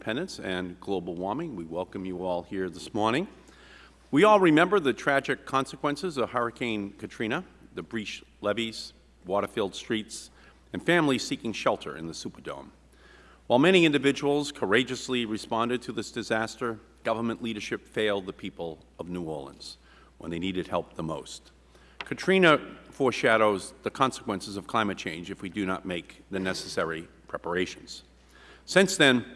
Independence and Global Warming. We welcome you all here this morning. We all remember the tragic consequences of Hurricane Katrina, the breached levees, water-filled streets, and families seeking shelter in the Superdome. While many individuals courageously responded to this disaster, government leadership failed the people of New Orleans when they needed help the most. Katrina foreshadows the consequences of climate change if we do not make the necessary preparations. Since then,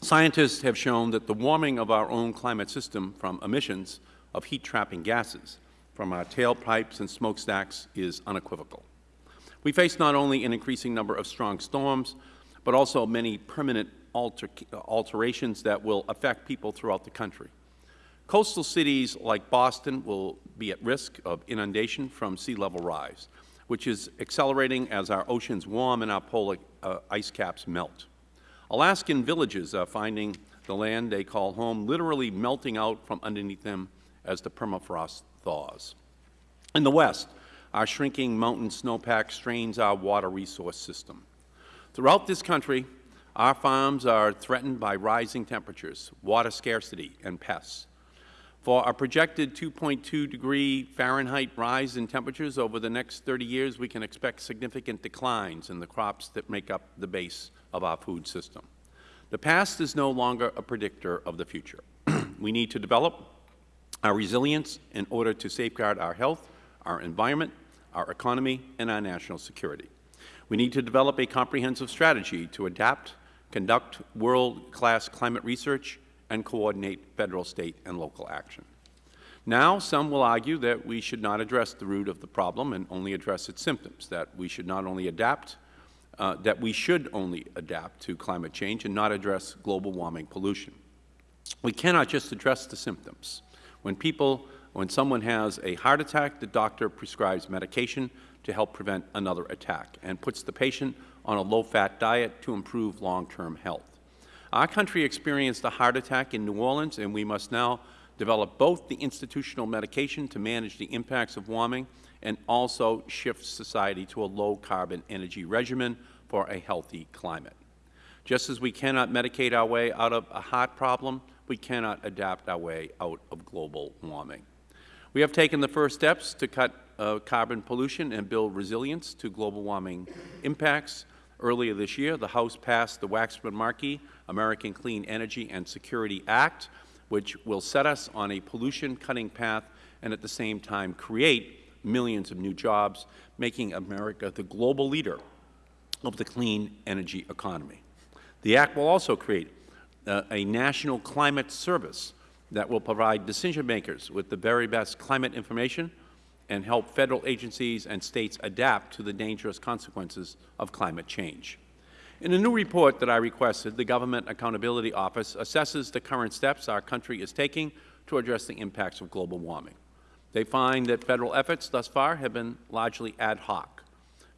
scientists have shown that the warming of our own climate system from emissions of heat-trapping gases from our tailpipes and smokestacks is unequivocal. We face not only an increasing number of strong storms, but also many permanent alter alterations that will affect people throughout the country. Coastal cities like Boston will be at risk of inundation from sea level rise, which is accelerating as our oceans warm and our polar uh, ice caps melt. Alaskan villages are finding the land they call home literally melting out from underneath them as the permafrost thaws. In the West, our shrinking mountain snowpack strains our water resource system. Throughout this country, our farms are threatened by rising temperatures, water scarcity, and pests. For a projected 2.2 degree Fahrenheit rise in temperatures over the next 30 years, we can expect significant declines in the crops that make up the base of our food system. The past is no longer a predictor of the future. we need to develop our resilience in order to safeguard our health, our environment, our economy, and our national security. We need to develop a comprehensive strategy to adapt, conduct world-class climate research, and coordinate Federal, State, and local action. Now, some will argue that we should not address the root of the problem and only address its symptoms, that we should not only adapt, uh, that we should only adapt to climate change and not address global warming pollution. We cannot just address the symptoms. When people, when someone has a heart attack, the doctor prescribes medication to help prevent another attack and puts the patient on a low-fat diet to improve long-term health. Our country experienced a heart attack in New Orleans, and we must now develop both the institutional medication to manage the impacts of warming and also shift society to a low-carbon energy regimen for a healthy climate. Just as we cannot medicate our way out of a heart problem, we cannot adapt our way out of global warming. We have taken the first steps to cut uh, carbon pollution and build resilience to global warming impacts. Earlier this year, the House passed the Waxman-Markey American Clean Energy and Security Act, which will set us on a pollution-cutting path and at the same time create millions of new jobs, making America the global leader of the clean energy economy. The Act will also create uh, a national climate service that will provide decision makers with the very best climate information and help Federal agencies and States adapt to the dangerous consequences of climate change. In a new report that I requested, the Government Accountability Office assesses the current steps our country is taking to address the impacts of global warming. They find that Federal efforts thus far have been largely ad hoc.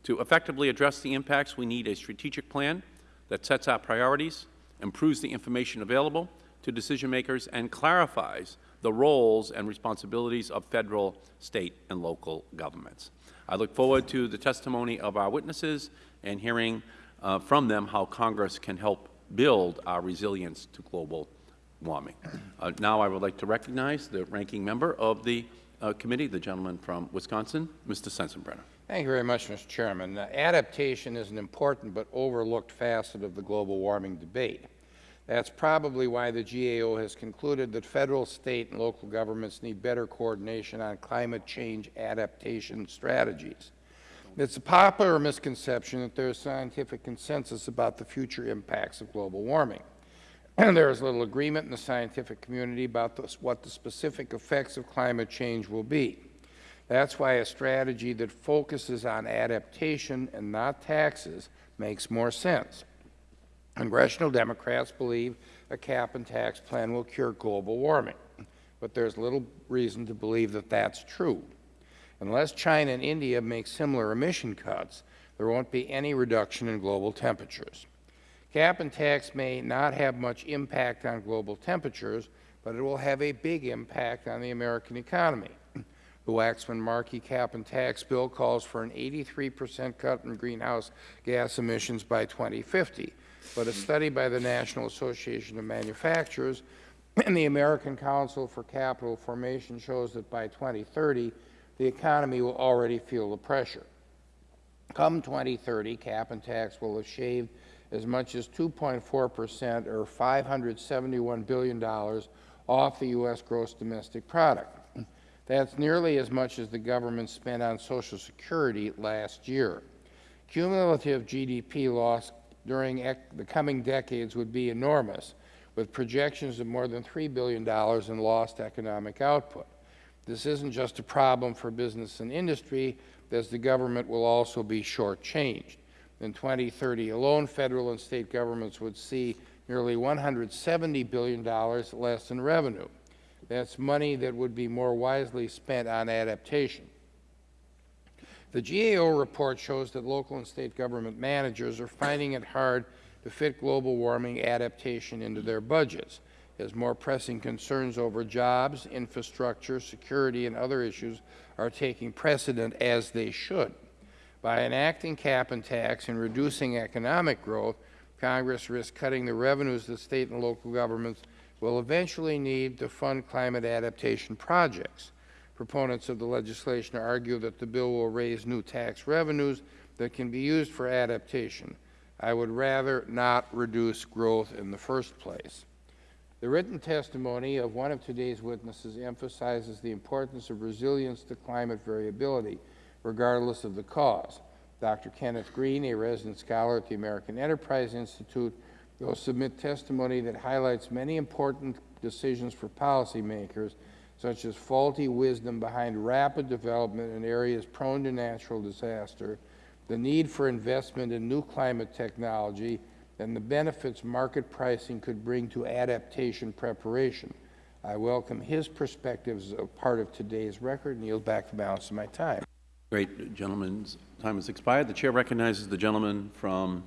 To effectively address the impacts, we need a strategic plan that sets our priorities, improves the information available to decision makers, and clarifies the roles and responsibilities of Federal, State, and local governments. I look forward to the testimony of our witnesses and hearing uh, from them how Congress can help build our resilience to global warming. Uh, now I would like to recognize the ranking member of the uh, committee, the gentleman from Wisconsin, Mr. Sensenbrenner. Thank you very much, Mr. Chairman. Uh, adaptation is an important but overlooked facet of the global warming debate. That's probably why the GAO has concluded that Federal, State, and local governments need better coordination on climate change adaptation strategies. It's a popular misconception that there is scientific consensus about the future impacts of global warming. There is little agreement in the scientific community about what the specific effects of climate change will be. That's why a strategy that focuses on adaptation and not taxes makes more sense. Congressional Democrats believe a cap and tax plan will cure global warming, but there is little reason to believe that that's true. Unless China and India make similar emission cuts, there won't be any reduction in global temperatures. Cap and tax may not have much impact on global temperatures, but it will have a big impact on the American economy. The Waxman-Markey cap and tax bill calls for an 83 percent cut in greenhouse gas emissions by 2050, but a study by the National Association of Manufacturers and the American Council for Capital Formation shows that by 2030, the economy will already feel the pressure. Come 2030, cap and tax will have shaved as much as 2.4 percent, or $571 billion, off the U.S. gross domestic product. That's nearly as much as the government spent on Social Security last year. Cumulative GDP loss during the coming decades would be enormous, with projections of more than $3 billion in lost economic output. This isn't just a problem for business and industry, as the government will also be shortchanged. In 2030 alone, federal and state governments would see nearly $170 billion less in revenue. That's money that would be more wisely spent on adaptation. The GAO report shows that local and state government managers are finding it hard to fit global warming adaptation into their budgets, as more pressing concerns over jobs, infrastructure, security, and other issues are taking precedent as they should. By enacting cap and tax and reducing economic growth, Congress risks cutting the revenues that state and local governments will eventually need to fund climate adaptation projects. Proponents of the legislation argue that the bill will raise new tax revenues that can be used for adaptation. I would rather not reduce growth in the first place. The written testimony of one of today's witnesses emphasizes the importance of resilience to climate variability, regardless of the cause. Dr. Kenneth Green, a resident scholar at the American Enterprise Institute, will submit testimony that highlights many important decisions for policymakers, such as faulty wisdom behind rapid development in areas prone to natural disaster, the need for investment in new climate technology, and the benefits market pricing could bring to adaptation preparation. I welcome his perspectives as a part of today's record and yield back the balance of my time. Great. Gentleman's time has expired. The Chair recognizes the gentleman from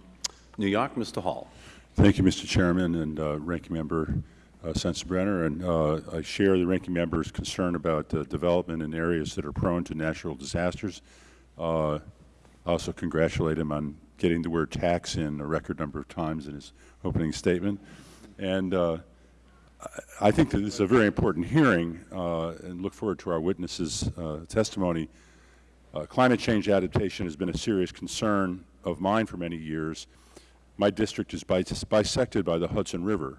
New York, Mr. Hall. Thank you, Mr. Chairman and uh, Ranking Member uh, Sensenbrenner. And uh, I share the Ranking Member's concern about uh, development in areas that are prone to natural disasters. Uh, also congratulate him on getting the word tax in a record number of times in his opening statement. And uh, I I think that this is a very important hearing uh, and look forward to our witnesses' uh, testimony. Uh, climate change adaptation has been a serious concern of mine for many years. My district is bis bisected by the Hudson River,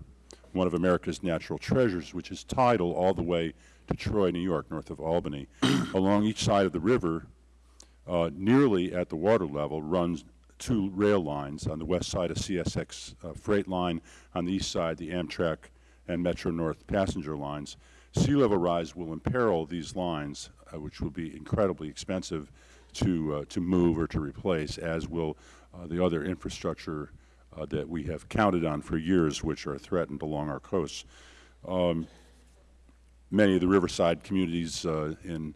one of America's natural treasures, which is tidal all the way to Troy, New York, north of Albany. Along each side of the river, uh, nearly at the water level, runs two rail lines. On the west side, a CSX uh, freight line. On the east side, the Amtrak and Metro North passenger lines. Sea level rise will imperil these lines, uh, which will be incredibly expensive to, uh, to move or to replace, as will uh, the other infrastructure uh, that we have counted on for years, which are threatened along our coasts. Um, many of the riverside communities in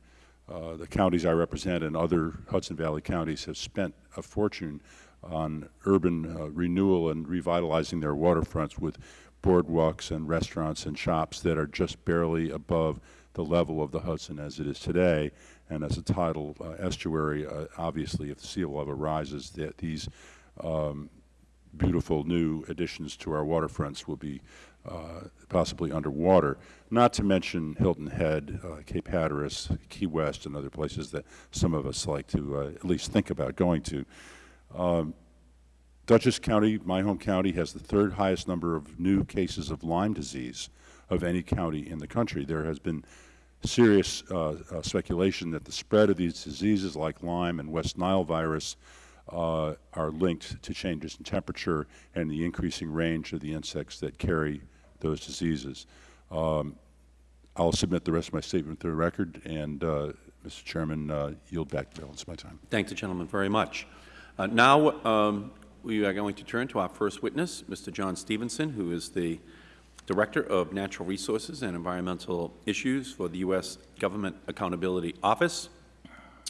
the counties I represent and other Hudson Valley counties have spent a fortune on urban uh, renewal and revitalizing their waterfronts with boardwalks and restaurants and shops that are just barely above the level of the Hudson as it is today. And as a tidal uh, estuary, uh, obviously, if the sea level rises, that these um, beautiful new additions to our waterfronts will be uh, possibly underwater, not to mention Hilton Head, uh, Cape Hatteras, Key West, and other places that some of us like to uh, at least think about going to. Um, Dutchess County, my home county, has the third highest number of new cases of Lyme disease of any county in the country. There has been serious uh, uh, speculation that the spread of these diseases like Lyme and West Nile virus uh, are linked to changes in temperature and the increasing range of the insects that carry those diseases. Um, I'll submit the rest of my statement to the record, and, uh, Mr. Chairman, uh, yield back the balance of my time. Thank the gentleman very much. Uh, now um, we are going to turn to our first witness, Mr. John Stephenson, who is the Director of Natural Resources and Environmental Issues for the U.S. Government Accountability Office.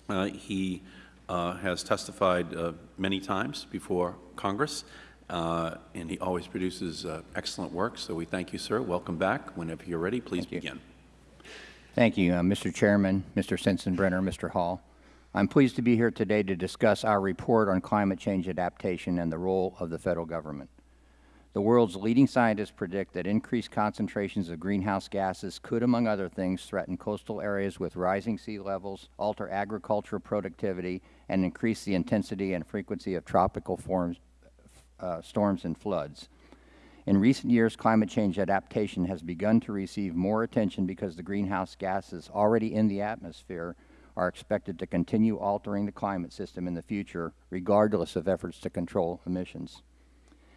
Uh, he uh, has testified uh, many times before Congress, uh, and he always produces uh, excellent work. So we thank you, sir. Welcome back. Whenever you're ready, please Thank you. begin. Thank you, uh, Mr. Chairman, Mr. Sensenbrenner, Mr. Hall. I'm pleased to be here today to discuss our report on climate change adaptation and the role of the federal government. The world's leading scientists predict that increased concentrations of greenhouse gases could, among other things, threaten coastal areas with rising sea levels, alter agricultural productivity, and increase the intensity and frequency of tropical forms, uh, storms and floods. In recent years, climate change adaptation has begun to receive more attention because the greenhouse gases already in the atmosphere are expected to continue altering the climate system in the future, regardless of efforts to control emissions.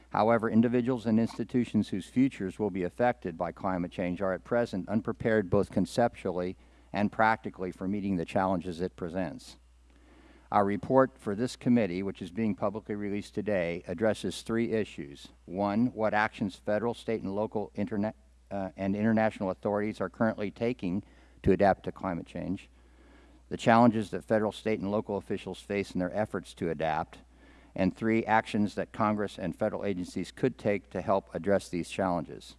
However, individuals and institutions whose futures will be affected by climate change are at present unprepared both conceptually and practically for meeting the challenges it presents. Our report for this committee, which is being publicly released today, addresses three issues. One, what actions federal, state, and local uh, and international authorities are currently taking to adapt to climate change. The challenges that federal, state, and local officials face in their efforts to adapt. And three, actions that Congress and federal agencies could take to help address these challenges.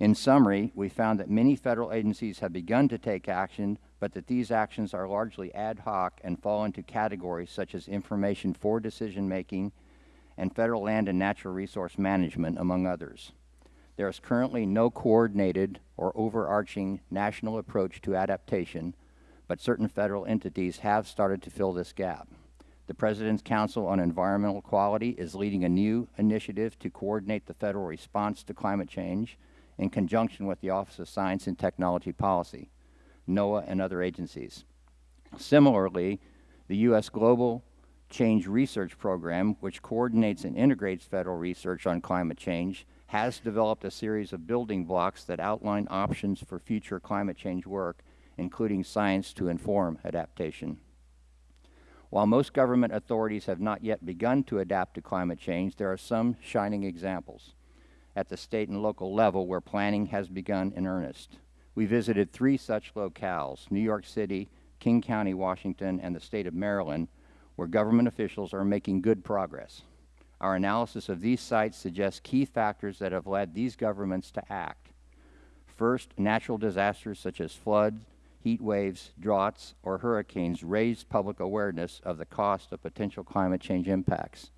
In summary, we found that many federal agencies have begun to take action, but that these actions are largely ad hoc and fall into categories such as information for decision making and federal land and natural resource management, among others. There is currently no coordinated or overarching national approach to adaptation, but certain federal entities have started to fill this gap. The President's Council on Environmental Quality is leading a new initiative to coordinate the federal response to climate change in conjunction with the Office of Science and Technology Policy, NOAA, and other agencies. Similarly, the U.S. Global Change Research Program, which coordinates and integrates federal research on climate change, has developed a series of building blocks that outline options for future climate change work, including science to inform adaptation. While most government authorities have not yet begun to adapt to climate change, there are some shining examples at the state and local level where planning has begun in earnest. We visited three such locales, New York City, King County, Washington, and the state of Maryland, where government officials are making good progress. Our analysis of these sites suggests key factors that have led these governments to act. First, natural disasters such as floods, heat waves, droughts, or hurricanes raise public awareness of the cost of potential climate change impacts.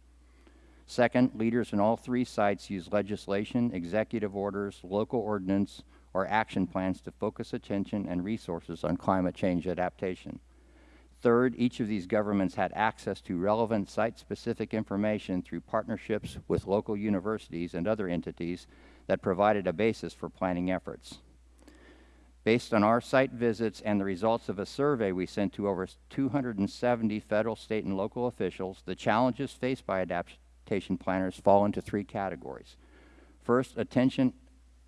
Second, leaders in all three sites use legislation, executive orders, local ordinance, or action plans to focus attention and resources on climate change adaptation. Third, each of these governments had access to relevant site-specific information through partnerships with local universities and other entities that provided a basis for planning efforts. Based on our site visits and the results of a survey we sent to over 270 federal, state, and local officials, the challenges faced by adaptation planners fall into three categories. First, attention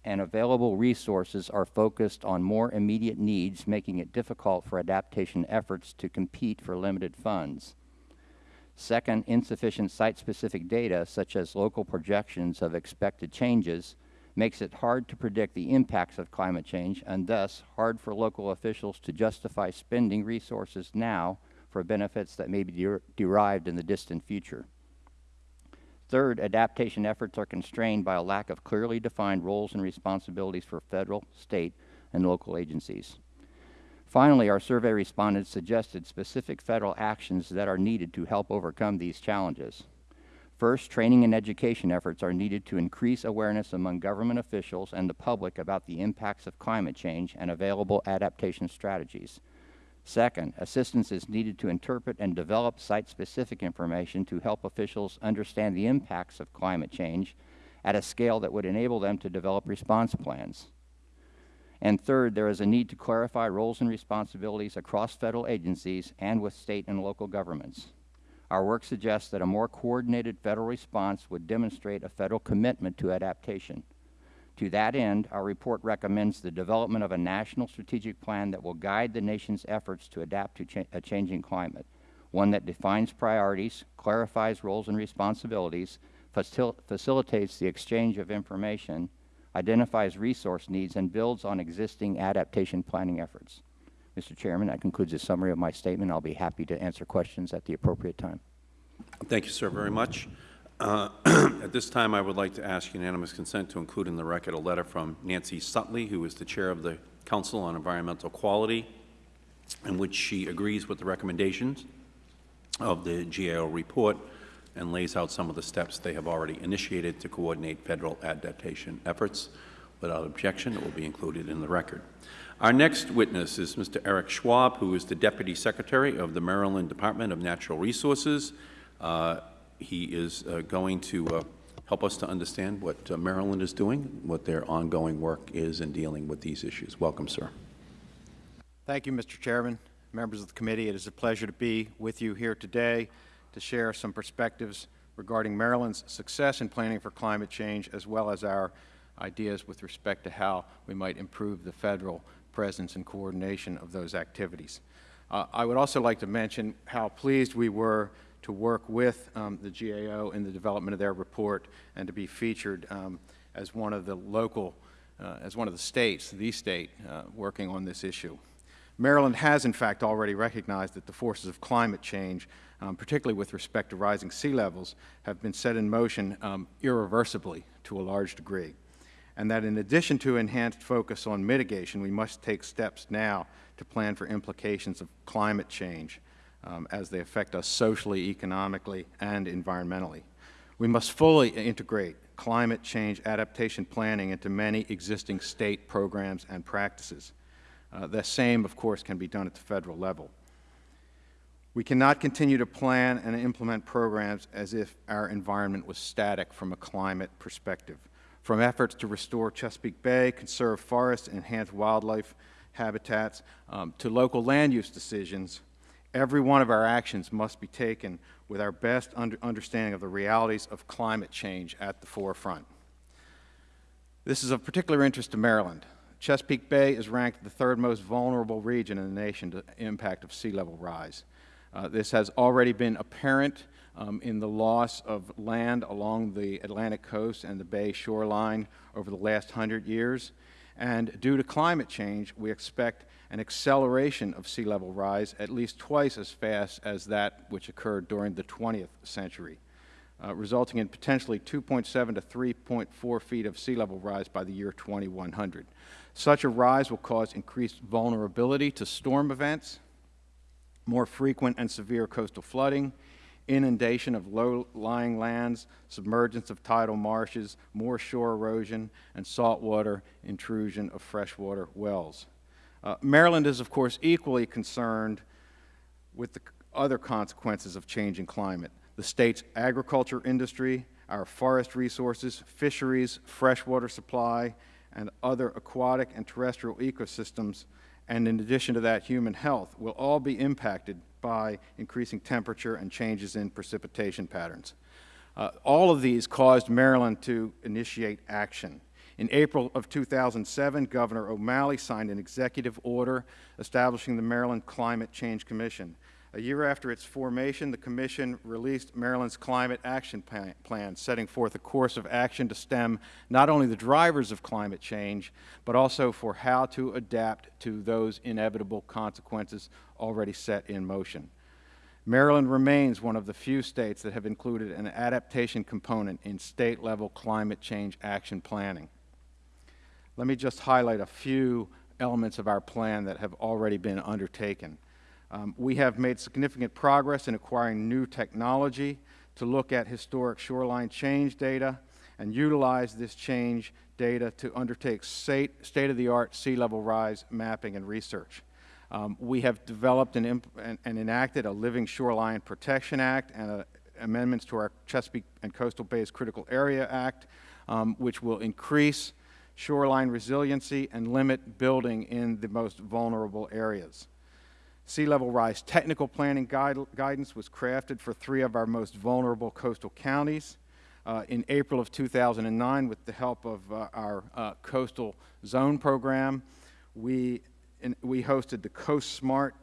and available resources are focused on more immediate needs, making it difficult for adaptation efforts to compete for limited funds. Second, insufficient site-specific data, such as local projections of expected changes, makes it hard to predict the impacts of climate change and thus hard for local officials to justify spending resources now for benefits that may be der derived in the distant future. Third, adaptation efforts are constrained by a lack of clearly defined roles and responsibilities for federal, state, and local agencies. Finally, our survey respondents suggested specific federal actions that are needed to help overcome these challenges. First, training and education efforts are needed to increase awareness among government officials and the public about the impacts of climate change and available adaptation strategies. Second, assistance is needed to interpret and develop site-specific information to help officials understand the impacts of climate change at a scale that would enable them to develop response plans. And third, there is a need to clarify roles and responsibilities across federal agencies and with state and local governments. Our work suggests that a more coordinated federal response would demonstrate a federal commitment to adaptation. To that end, our report recommends the development of a national strategic plan that will guide the nation's efforts to adapt to cha a changing climate, one that defines priorities, clarifies roles and responsibilities, facil facilitates the exchange of information, identifies resource needs, and builds on existing adaptation planning efforts. Mr. Chairman, that concludes a summary of my statement. I'll be happy to answer questions at the appropriate time. Thank you, sir, very much. Uh, At this time, I would like to ask unanimous consent to include in the record a letter from Nancy Sutley, who is the Chair of the Council on Environmental Quality, in which she agrees with the recommendations of the GAO report and lays out some of the steps they have already initiated to coordinate federal adaptation efforts. Without objection, it will be included in the record. Our next witness is Mr. Eric Schwaab, who is the Deputy Secretary of the Maryland Department of Natural Resources. Uh, he is uh, going to uh, help us to understand what uh, Maryland is doing, what their ongoing work is in dealing with these issues. Welcome, sir. Thank you, Mr. Chairman, members of the committee. It is a pleasure to be with you here today to share some perspectives regarding Maryland's success in planning for climate change, as well as our ideas with respect to how we might improve the federal presence and coordination of those activities. Uh, I would also like to mention how pleased we were to work with um, the GAO in the development of their report and to be featured um, as one of the local, uh, as one of the states, the state, uh, working on this issue. Maryland has, in fact, already recognized that the forces of climate change, um, particularly with respect to rising sea levels, have been set in motion um, irreversibly to a large degree, and that in addition to enhanced focus on mitigation, we must take steps now to plan for implications of climate change um, as they affect us socially, economically, and environmentally. We must fully integrate climate change adaptation planning into many existing state programs and practices. Uh, the same, of course, can be done at the federal level. We cannot continue to plan and implement programs as if our environment was static from a climate perspective. From efforts to restore Chesapeake Bay, conserve forests, and enhance wildlife habitats, um, to local land use decisions, every one of our actions must be taken with our best under understanding of the realities of climate change at the forefront. This is of particular interest to Maryland. Chesapeake Bay is ranked the third most vulnerable region in the nation to impact of sea level rise. Uh, this has already been apparent um, in the loss of land along the Atlantic coast and the bay shoreline over the last hundred years. And due to climate change, we expect an acceleration of sea level rise at least twice as fast as that which occurred during the 20th century, uh, resulting in potentially 2.7 to 3.4 feet of sea level rise by the year 2100. Such a rise will cause increased vulnerability to storm events, more frequent and severe coastal flooding, inundation of low-lying lands, submergence of tidal marshes, more shore erosion, and saltwater intrusion of freshwater wells. Uh, Maryland is, of course, equally concerned with the other consequences of changing climate. The state's agriculture industry, our forest resources, fisheries, freshwater supply, and other aquatic and terrestrial ecosystems, and in addition to that, human health, will all be impacted by increasing temperature and changes in precipitation patterns. Uh, all of these caused Maryland to initiate action. In April of 2007, Governor O'Malley signed an executive order establishing the Maryland Climate Change Commission. A year after its formation, the Commission released Maryland's Climate Action Plan, setting forth a course of action to stem not only the drivers of climate change, but also for how to adapt to those inevitable consequences already set in motion. Maryland remains one of the few states that have included an adaptation component in state-level climate change action planning. Let me just highlight a few elements of our plan that have already been undertaken. Um, we have made significant progress in acquiring new technology to look at historic shoreline change data and utilize this change data to undertake state-of-the-art sea level rise mapping and research. Um, we have developed and, and, enacted a Living Shoreline Protection Act and a, amendments to our Chesapeake and Coastal Bays Critical Area Act, um, which will increase shoreline resiliency and limit building in the most vulnerable areas. Sea level rise technical planning guide, guidance was crafted for three of our most vulnerable coastal counties. Uh, in April of 2009, with the help of uh, our uh, coastal zone program, we, in, we hosted the Coast Smart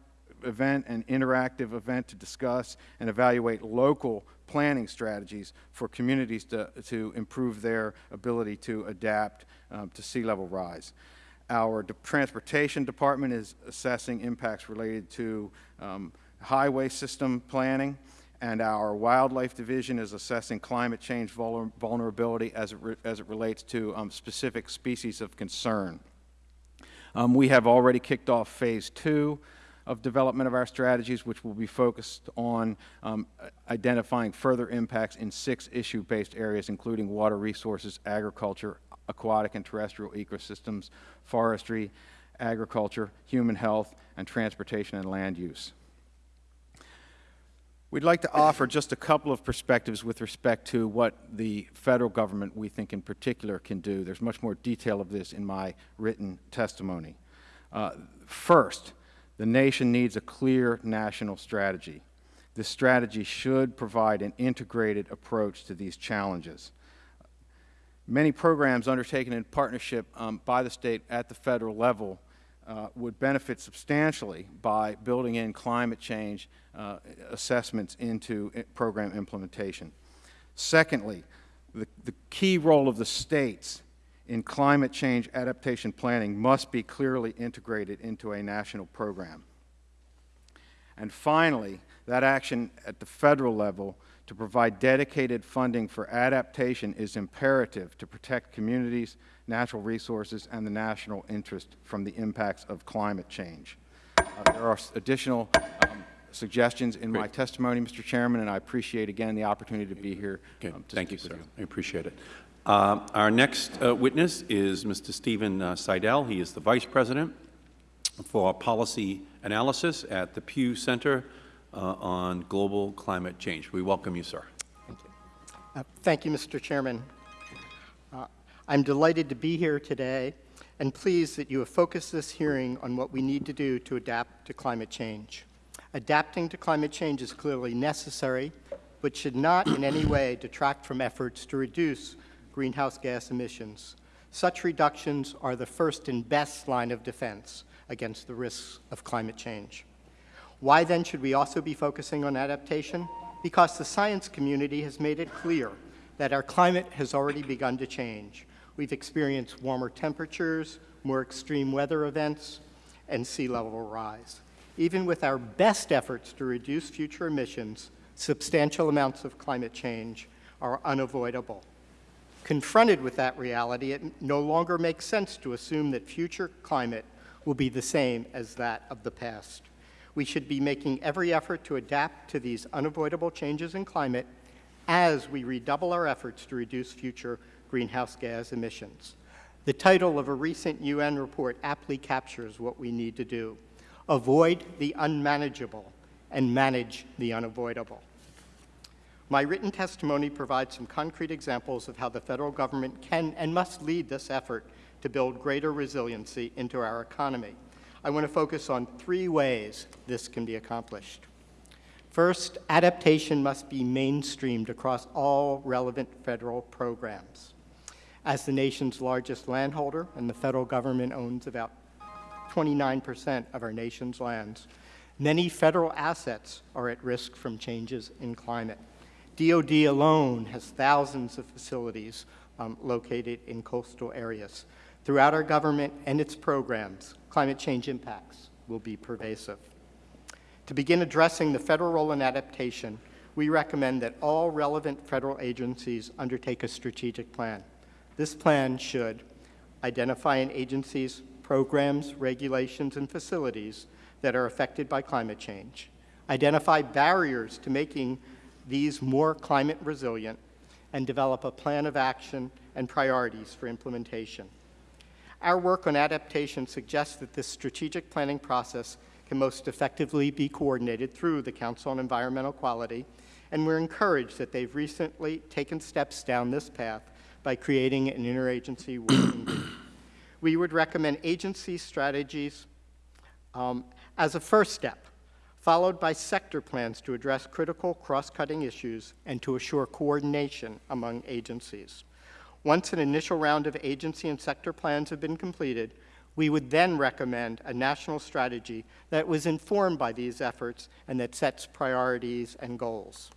event and interactive event to discuss and evaluate local planning strategies for communities to, to improve their ability to adapt um, to sea level rise. Our de transportation department is assessing impacts related to um, highway system planning, and our wildlife division is assessing climate change vul vulnerability as it, as it relates to um, specific species of concern. Um, we have already kicked off phase two of development of our strategies, which will be focused on um, identifying further impacts in six issue-based areas, including water resources, agriculture, aquatic and terrestrial ecosystems, forestry, agriculture, human health, and transportation and land use. We'd like to offer just a couple of perspectives with respect to what the Federal Government, we think in particular, can do. There's much more detail of this in my written testimony. Uh, first, the nation needs a clear national strategy. This strategy should provide an integrated approach to these challenges. Many programs undertaken in partnership um, by the State at the Federal level uh, would benefit substantially by building in climate change uh, assessments into program implementation. Secondly, the, the key role of the states in climate change adaptation planning must be clearly integrated into a national program. And finally, that action at the federal level to provide dedicated funding for adaptation is imperative to protect communities, natural resources, and the national interest from the impacts of climate change. Uh, there are additional um, suggestions in my testimony, Mr. Chairman, and I appreciate again the opportunity to be here. Okay, um, to thank you, sir. with I appreciate it. Uh, Our next uh, witness is Mr. Stephen uh, Seidel. He is the Vice President for Policy Analysis at the Pew Center on Global Climate Change. We welcome you, sir. Uh, Thank you, Mr. Chairman. Uh, I'm delighted to be here today and pleased that you have focused this hearing on what we need to do to adapt to climate change. Adapting to climate change is clearly necessary, but should not in any way detract from efforts to reduce greenhouse gas emissions. Such reductions are the first and best line of defense against the risks of climate change. Why then should we also be focusing on adaptation? Because the science community has made it clear that our climate has already begun to change. We've experienced warmer temperatures, more extreme weather events, and sea level rise. Even with our best efforts to reduce future emissions, substantial amounts of climate change are unavoidable. Confronted with that reality, it no longer makes sense to assume that future climate will be the same as that of the past. We should be making every effort to adapt to these unavoidable changes in climate as we redouble our efforts to reduce future greenhouse gas emissions. The title of a recent UN report aptly captures what we need to do. Avoid the unmanageable and manage the unavoidable. My written testimony provides some concrete examples of how the federal government can and must lead this effort to build greater resiliency into our economy. I want to focus on three ways this can be accomplished. First, adaptation must be mainstreamed across all relevant federal programs. As the nation's largest landholder, and the federal government owns about 29% of our nation's lands, many federal assets are at risk from changes in climate. DOD alone has thousands of facilities um, located in coastal areas. Throughout our government and its programs, climate change impacts will be pervasive. To begin addressing the federal role in adaptation, we recommend that all relevant federal agencies undertake a strategic plan. This plan should identify an agency's programs, regulations, and facilities that are affected by climate change, identify barriers to making these more climate resilient, and develop a plan of action and priorities for implementation. Our work on adaptation suggests that this strategic planning process can most effectively be coordinated through the Council on Environmental Quality, and we're encouraged that they've recently taken steps down this path by creating an interagency working group. We would recommend agency strategies um, as a first step, followed by sector plans to address critical cross-cutting issues and to assure coordination among agencies. Once an initial round of agency and sector plans have been completed, we would then recommend a national strategy that was informed by these efforts and that sets priorities and goals.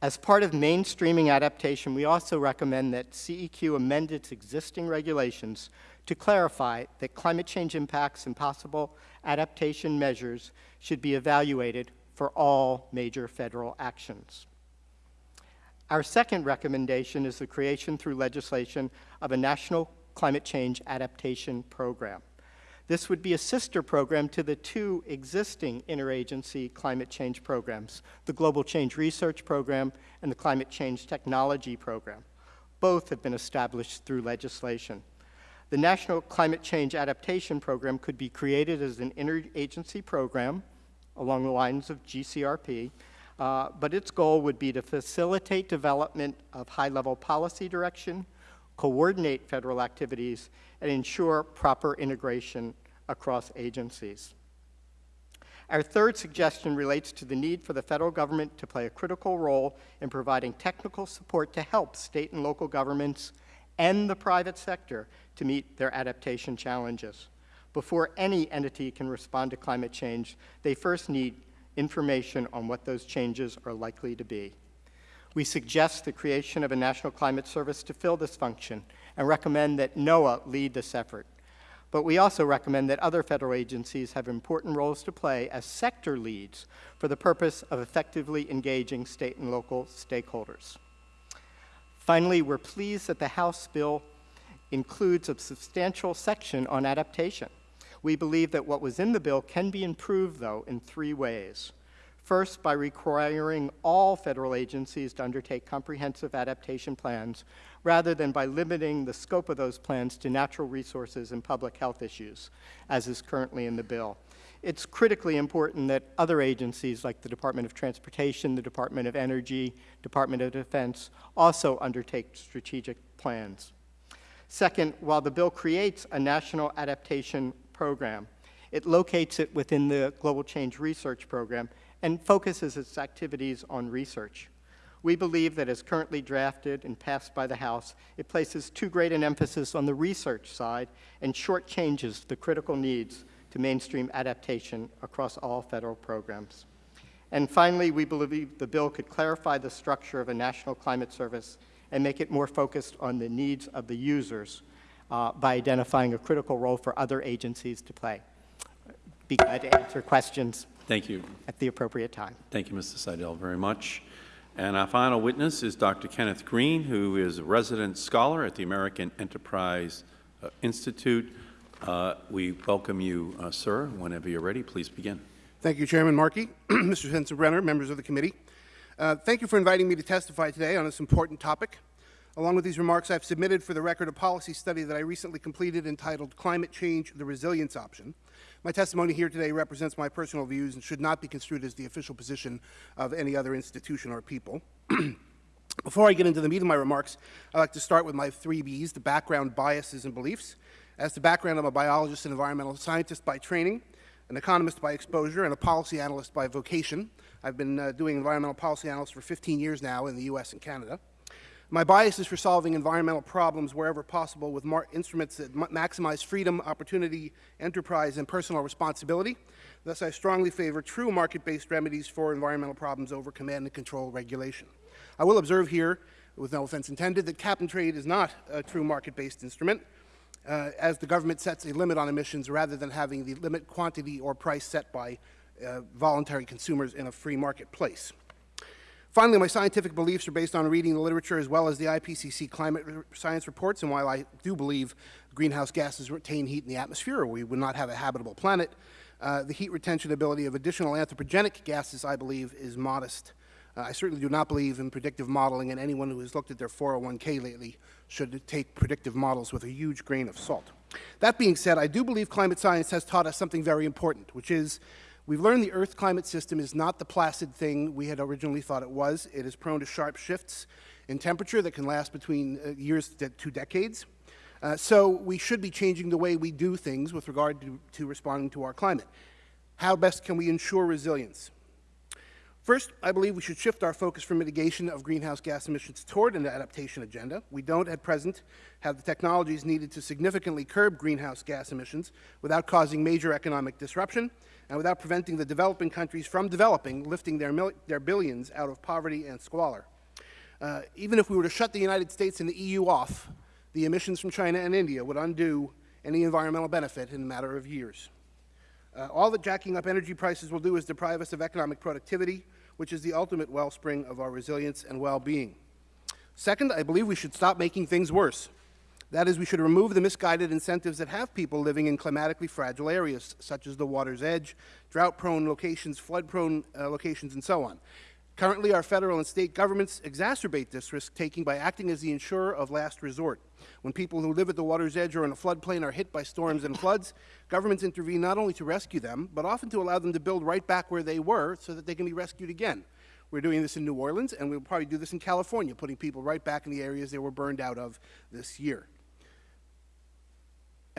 As part of mainstreaming adaptation, we also recommend that CEQ amend its existing regulations to clarify that climate change impacts and possible adaptation measures should be evaluated for all major federal actions. Our second recommendation is the creation through legislation of a national climate change adaptation program. This would be a sister program to the two existing interagency climate change programs, the Global Change Research Program and the Climate Change Technology Program. Both have been established through legislation. The National Climate Change Adaptation Program could be created as an interagency program along the lines of GCRP, uh, but its goal would be to facilitate development of high-level policy direction, coordinate federal activities, and ensure proper integration across agencies. Our third suggestion relates to the need for the federal government to play a critical role in providing technical support to help state and local governments and the private sector to meet their adaptation challenges. Before any entity can respond to climate change, they first need information on what those changes are likely to be. We suggest the creation of a National Climate Service to fill this function and recommend that NOAA lead this effort. But we also recommend that other federal agencies have important roles to play as sector leads for the purpose of effectively engaging state and local stakeholders. Finally, we're pleased that the House bill includes a substantial section on adaptation. We believe that what was in the bill can be improved, though, in three ways. First, by requiring all federal agencies to undertake comprehensive adaptation plans, rather than by limiting the scope of those plans to natural resources and public health issues, as is currently in the bill. It's critically important that other agencies like the Department of Transportation, the Department of Energy, Department of Defense also undertake strategic plans. Second, while the bill creates a national adaptation program, it locates it within the Global Change Research Program and focuses its activities on research. We believe that as currently drafted and passed by the House, it places too great an emphasis on the research side and shortchanges the critical needs to mainstream adaptation across all federal programs. And finally, we believe the bill could clarify the structure of a national climate service and make it more focused on the needs of the users uh, by identifying a critical role for other agencies to play. Be glad to answer questions Thank you. at the appropriate time. Thank you, Mr. Seidel, very much. And our final witness is Dr. Kenneth Green, who is a resident scholar at the American Enterprise uh, Institute. Uh, we welcome you, uh, sir. Whenever you're ready, please begin. Thank you, Chairman Markey, Mr. Sensenbrenner, members of the committee. Uh, thank you for inviting me to testify today on this important topic. Along with these remarks, I've submitted for the record a policy study that I recently completed entitled Climate Change, the Resilience Option. My testimony here today represents my personal views and should not be construed as the official position of any other institution or people. Before I get into the meat of my remarks, I'd like to start with my three Bs, the background, biases, and beliefs. As to background, I'm a biologist and environmental scientist by training, an economist by exposure, and a policy analyst by vocation. I've been uh, doing environmental policy analysis for 15 years now in the U.S. and Canada. My bias is for solving environmental problems wherever possible with instruments that maximize freedom, opportunity, enterprise, and personal responsibility. Thus, I strongly favor true market-based remedies for environmental problems over command and control regulation. I will observe here, with no offense intended, that cap and trade is not a true market-based instrument, uh, as the government sets a limit on emissions rather than having the limit quantity or price set by uh, voluntary consumers in a free marketplace. Finally, my scientific beliefs are based on reading the literature as well as the IPCC climate science reports, and while I do believe greenhouse gases retain heat in the atmosphere or we would not have a habitable planet, uh, the heat retention ability of additional anthropogenic gases, I believe, is modest. Uh, I certainly do not believe in predictive modeling, and anyone who has looked at their 401k lately should take predictive models with a huge grain of salt. That being said, I do believe climate science has taught us something very important, which is We've learned the Earth climate system is not the placid thing we had originally thought it was. It is prone to sharp shifts in temperature that can last between uh, years to two decades. Uh, so we should be changing the way we do things with regard to, to responding to our climate. How best can we ensure resilience? First, I believe we should shift our focus from mitigation of greenhouse gas emissions toward an adaptation agenda. We don't at present have the technologies needed to significantly curb greenhouse gas emissions without causing major economic disruption and without preventing the developing countries from developing, lifting their, their billions out of poverty and squalor. Uh, even if we were to shut the United States and the EU off, the emissions from China and India would undo any environmental benefit in a matter of years. Uh, all that jacking up energy prices will do is deprive us of economic productivity, which is the ultimate wellspring of our resilience and well-being. Second, I believe we should stop making things worse. That is, we should remove the misguided incentives that have people living in climatically fragile areas, such as the water's edge, drought-prone locations, flood-prone uh, locations, and so on. Currently, our federal and state governments exacerbate this risk-taking by acting as the insurer of last resort. When people who live at the water's edge or in a floodplain are hit by storms and floods, governments intervene not only to rescue them, but often to allow them to build right back where they were so that they can be rescued again. We're doing this in New Orleans, and we'll probably do this in California, putting people right back in the areas they were burned out of this year.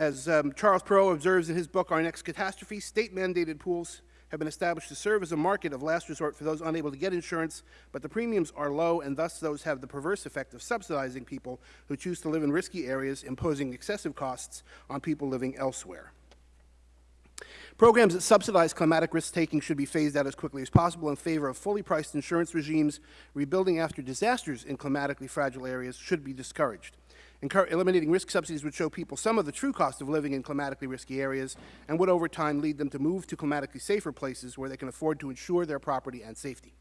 As um, Charles Perrow observes in his book, Our Next Catastrophe, state-mandated pools have been established to serve as a market of last resort for those unable to get insurance, but the premiums are low, and thus those have the perverse effect of subsidizing people who choose to live in risky areas, imposing excessive costs on people living elsewhere. Programs that subsidize climatic risk-taking should be phased out as quickly as possible in favor of fully priced insurance regimes. Rebuilding after disasters in climatically fragile areas should be discouraged. Eliminating risk subsidies would show people some of the true cost of living in climatically risky areas and would over time lead them to move to climatically safer places where they can afford to insure their property and safety.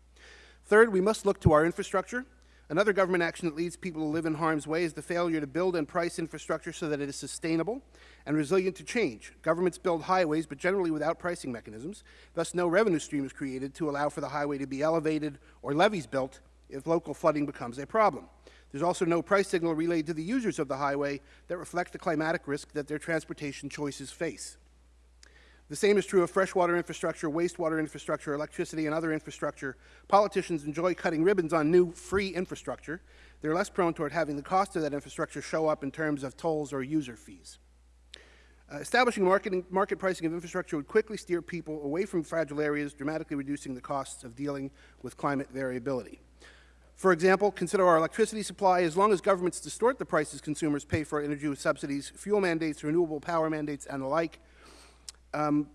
Third, we must look to our infrastructure. Another government action that leads people to live in harm's way is the failure to build and price infrastructure so that it is sustainable and resilient to change. Governments build highways, but generally without pricing mechanisms. Thus, no revenue stream is created to allow for the highway to be elevated or levees built if local flooding becomes a problem. There's also no price signal relayed to the users of the highway that reflect the climatic risk that their transportation choices face. The same is true of freshwater infrastructure, wastewater infrastructure, electricity, and other infrastructure. Politicians enjoy cutting ribbons on new, free infrastructure. They're less prone toward having the cost of that infrastructure show up in terms of tolls or user fees. Uh, establishing market pricing of infrastructure would quickly steer people away from fragile areas, dramatically reducing the costs of dealing with climate variability. For example, consider our electricity supply. As long as governments distort the prices consumers pay for energy with subsidies, fuel mandates, renewable power mandates, and the like, um,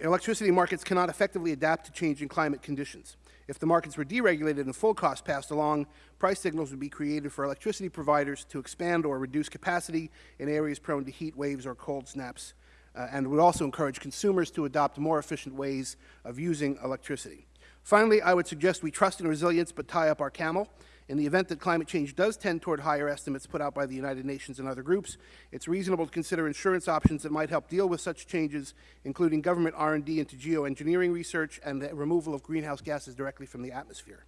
electricity markets cannot effectively adapt to changing climate conditions. If the markets were deregulated and full cost passed along, price signals would be created for electricity providers to expand or reduce capacity in areas prone to heat waves or cold snaps, uh, and would also encourage consumers to adopt more efficient ways of using electricity. Finally, I would suggest we trust in resilience but tie up our camel. In the event that climate change does tend toward higher estimates put out by the United Nations and other groups, it's reasonable to consider insurance options that might help deal with such changes, including government R&D into geoengineering research and the removal of greenhouse gases directly from the atmosphere.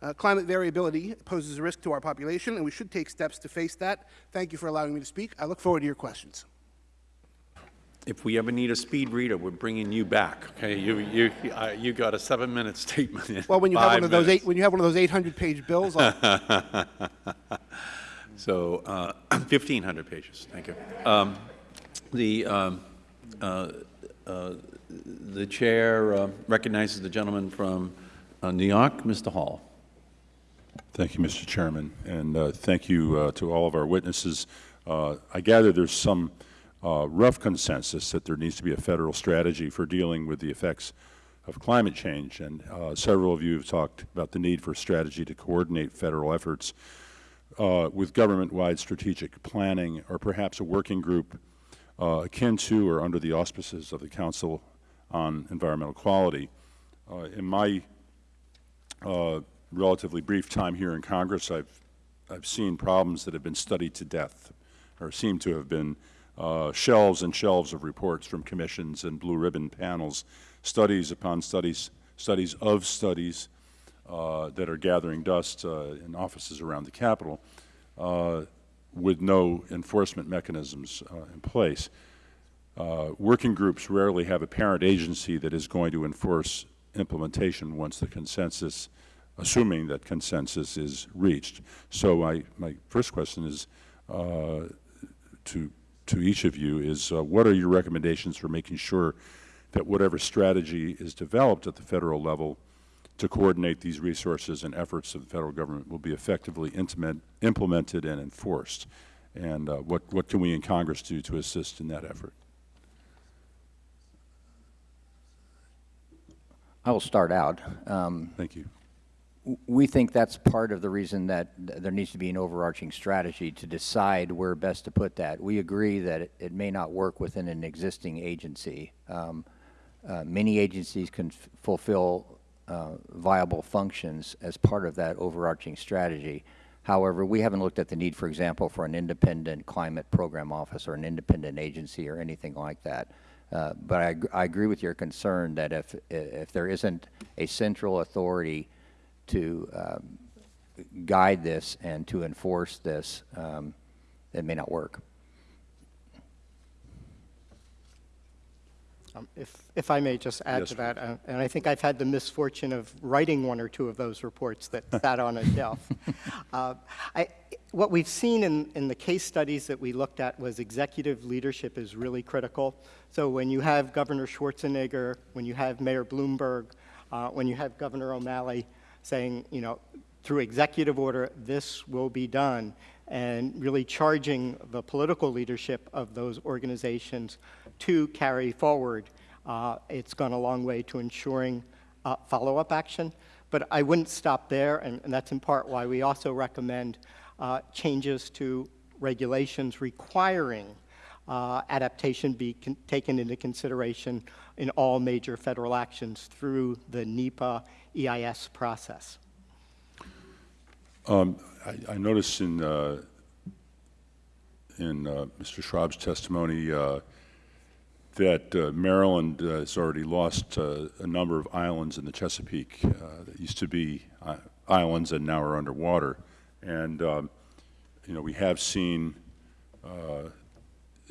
Uh, climate variability poses a risk to our population, and we should take steps to face that. Thank you for allowing me to speak. I look forward to your questions. If we ever need a speed reader, we're bringing you back, okay? You, you, uh, you got a seven-minute statement in Well, when you have one of those minutes. eight, when you have one of those 800-page bills, I'll- So, uh, 1,500 pages, thank you. Um, The, um, uh, uh, the Chair uh, recognizes the gentleman from uh, New York, Mr. Hall. Thank you, Mr. Chairman, and uh, thank you uh, to all of our witnesses. Uh, I gather there's some uh, rough consensus that there needs to be a federal strategy for dealing with the effects of climate change, and uh, several of you have talked about the need for strategy to coordinate federal efforts uh, with government-wide strategic planning, or perhaps a working group uh, akin to or under the auspices of the Council on Environmental Quality. Uh, in my uh, relatively brief time here in Congress, I've, I've seen problems that have been studied to death, or seem to have been uh, shelves and shelves of reports from commissions and blue ribbon panels, studies upon studies, studies of studies uh, that are gathering dust uh, in offices around the Capitol uh, with no enforcement mechanisms uh, in place. Uh, working groups rarely have a parent agency that is going to enforce implementation once the consensus, assuming that consensus is reached. So my, my first question is to, to each of you is uh, what are your recommendations for making sure that whatever strategy is developed at the federal level to coordinate these resources and efforts of the federal government will be effectively implemented and enforced? And uh, what, what can we in Congress do to assist in that effort? I will start out. Um, Thank you. We think that's part of the reason that there needs to be an overarching strategy to decide where best to put that. We agree that it, it may not work within an existing agency. Um, uh, many agencies can fulfill uh, viable functions as part of that overarching strategy. However, we haven't looked at the need, for example, for an independent climate program office or an independent agency or anything like that. Uh, But I, I agree with your concern that if, if there isn't a central authority to um, guide this and to enforce this, um, it may not work. Um, If, if I may just add Yes, to that, uh, and I think I've had the misfortune of writing one or two of those reports that sat on a shelf. Uh, I, what we've seen in, in the case studies that we looked at was executive leadership is really critical. So when you have Governor Schwarzenegger, when you have Mayor Bloomberg, uh, when you have Governor O'Malley saying, you know, through executive order, this will be done, and really charging the political leadership of those organizations to carry forward. Uh, it's gone a long way to ensuring uh, follow-up action. But I wouldn't stop there, and, and that's in part why we also recommend uh, changes to regulations requiring uh, adaptation be taken into consideration in all major federal actions through the NEPA EIS process. I, I noticed in, uh, in uh, Mr. Schwaab's testimony uh, that uh, Maryland uh, has already lost uh, a number of islands in the Chesapeake that used to be islands and now are underwater. And, um, you know, we have seen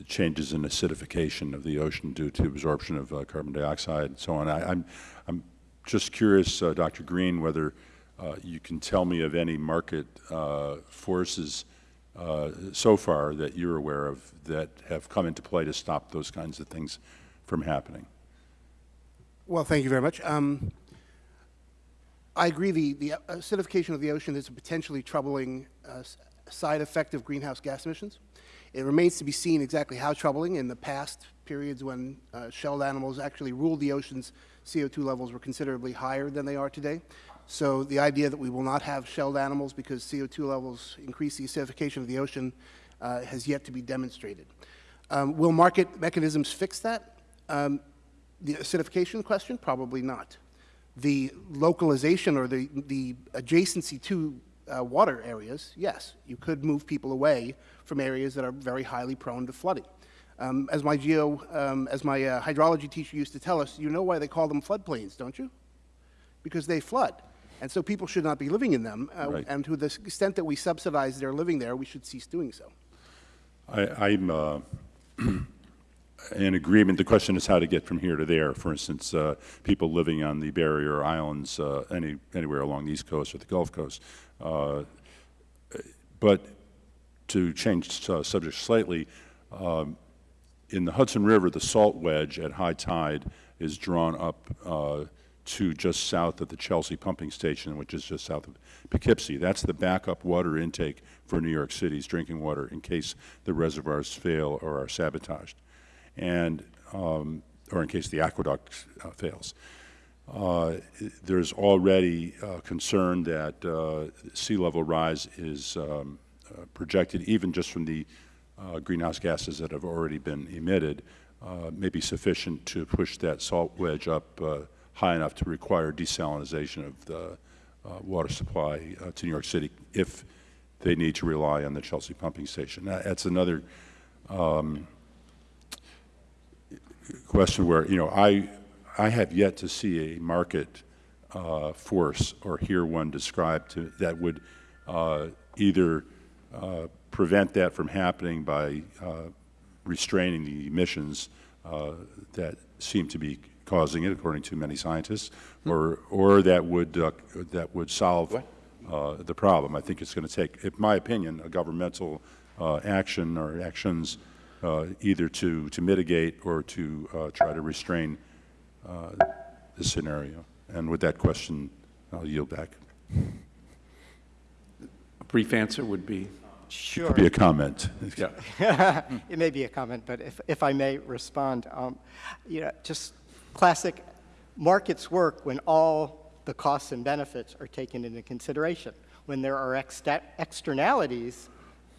changes in acidification of the ocean due to absorption of uh, carbon dioxide and so on. I, I'm, I'm just curious, uh, Dr. Green, whether uh, you can tell me of any market uh, forces uh, so far that you're aware of that have come into play to stop those kinds of things from happening. Well, thank you very much. Um, I agree the, the acidification of the ocean is a potentially troubling side effect of greenhouse gas emissions. It remains to be seen exactly how troubling. In the past periods when uh, shelled animals actually ruled the oceans, CO2 levels were considerably higher than they are today. So the idea that we will not have shelled animals because CO2 levels increase the acidification of the ocean uh, has yet to be demonstrated. Um, will market mechanisms fix that? Um, the acidification question? Probably not. The localization or the, the adjacency to uh, water areas, yes, you could move people away from areas that are very highly prone to flooding. Um, as my geo, um, as my uh, hydrology teacher used to tell us, you know why they call them floodplains, don't you? Because they flood. And so people should not be living in them. Uh, Right. And to the extent that we subsidize their living there, we should cease doing so. I, I'm uh, in agreement. The question is how to get from here to there. For instance, uh, people living on the barrier islands, uh, any, anywhere along the East Coast or the Gulf Coast. Uh, but to change uh, subject slightly, um, in the Hudson River, the salt wedge at high tide is drawn up uh, to just south of the Chelsea pumping station, which is just south of Poughkeepsie. That's the backup water intake for New York City's drinking water in case the reservoirs fail or are sabotaged, and um, or in case the aqueduct uh, fails. Uh, there's already uh, concern that uh, sea level rise is um, uh, projected, even just from the uh, greenhouse gases that have already been emitted, uh, may be sufficient to push that salt wedge up high enough to require desalinization of the water supply to New York City if they need to rely on the Chelsea pumping station. That- That's another question where, you know, I, I have yet to see a market uh, force or hear one described to, that would uh, either uh, prevent that from happening by uh, restraining the emissions uh, that seem to be causing it, according to many scientists, or, or that would, uh, that would solve uh, the problem. I think it's going to take, in my opinion, a governmental uh, action or actions uh, either to, to mitigate or to uh, try to restrain uh, the scenario. And with that question, I'll yield back. A brief answer would be, Sure. Could Be a comment. yeah. It may be a comment, but if, if I may respond, um, you know, just classic markets work when all the costs and benefits are taken into consideration. When there are exta- externalities,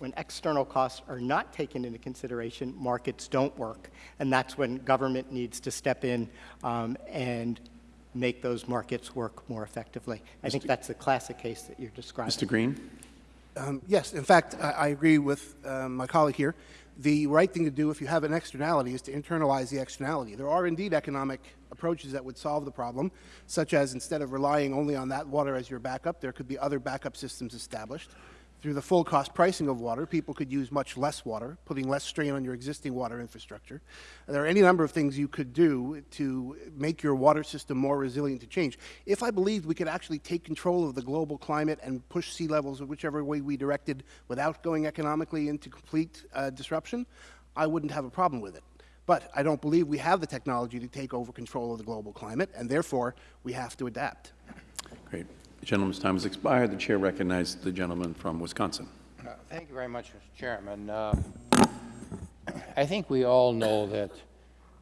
when external costs are not taken into consideration, markets don't work. And that's when government needs to step in um, and make those markets work more effectively. I think that's the classic case that you're describing. Mr. Green? Um, Yes, in fact, I I agree with um, my colleague here. The right thing to do if you have an externality is to internalize the externality. There are indeed economic approaches that would solve the problem, such as instead of relying only on that water as your backup, there could be other backup systems established. Through the full cost pricing of water, people could use much less water, putting less strain on your existing water infrastructure. There are any number of things you could do to make your water system more resilient to change. If I believed we could actually take control of the global climate and push sea levels in whichever way we directed without going economically into complete uh, disruption, I wouldn't have a problem with it. But I don't believe we have the technology to take over control of the global climate, and therefore, we have to adapt. Great. The gentleman's time has expired. The chair recognizes the gentleman from Wisconsin. Uh, Thank you very much, Mr. Chairman. Uh, I think we all know that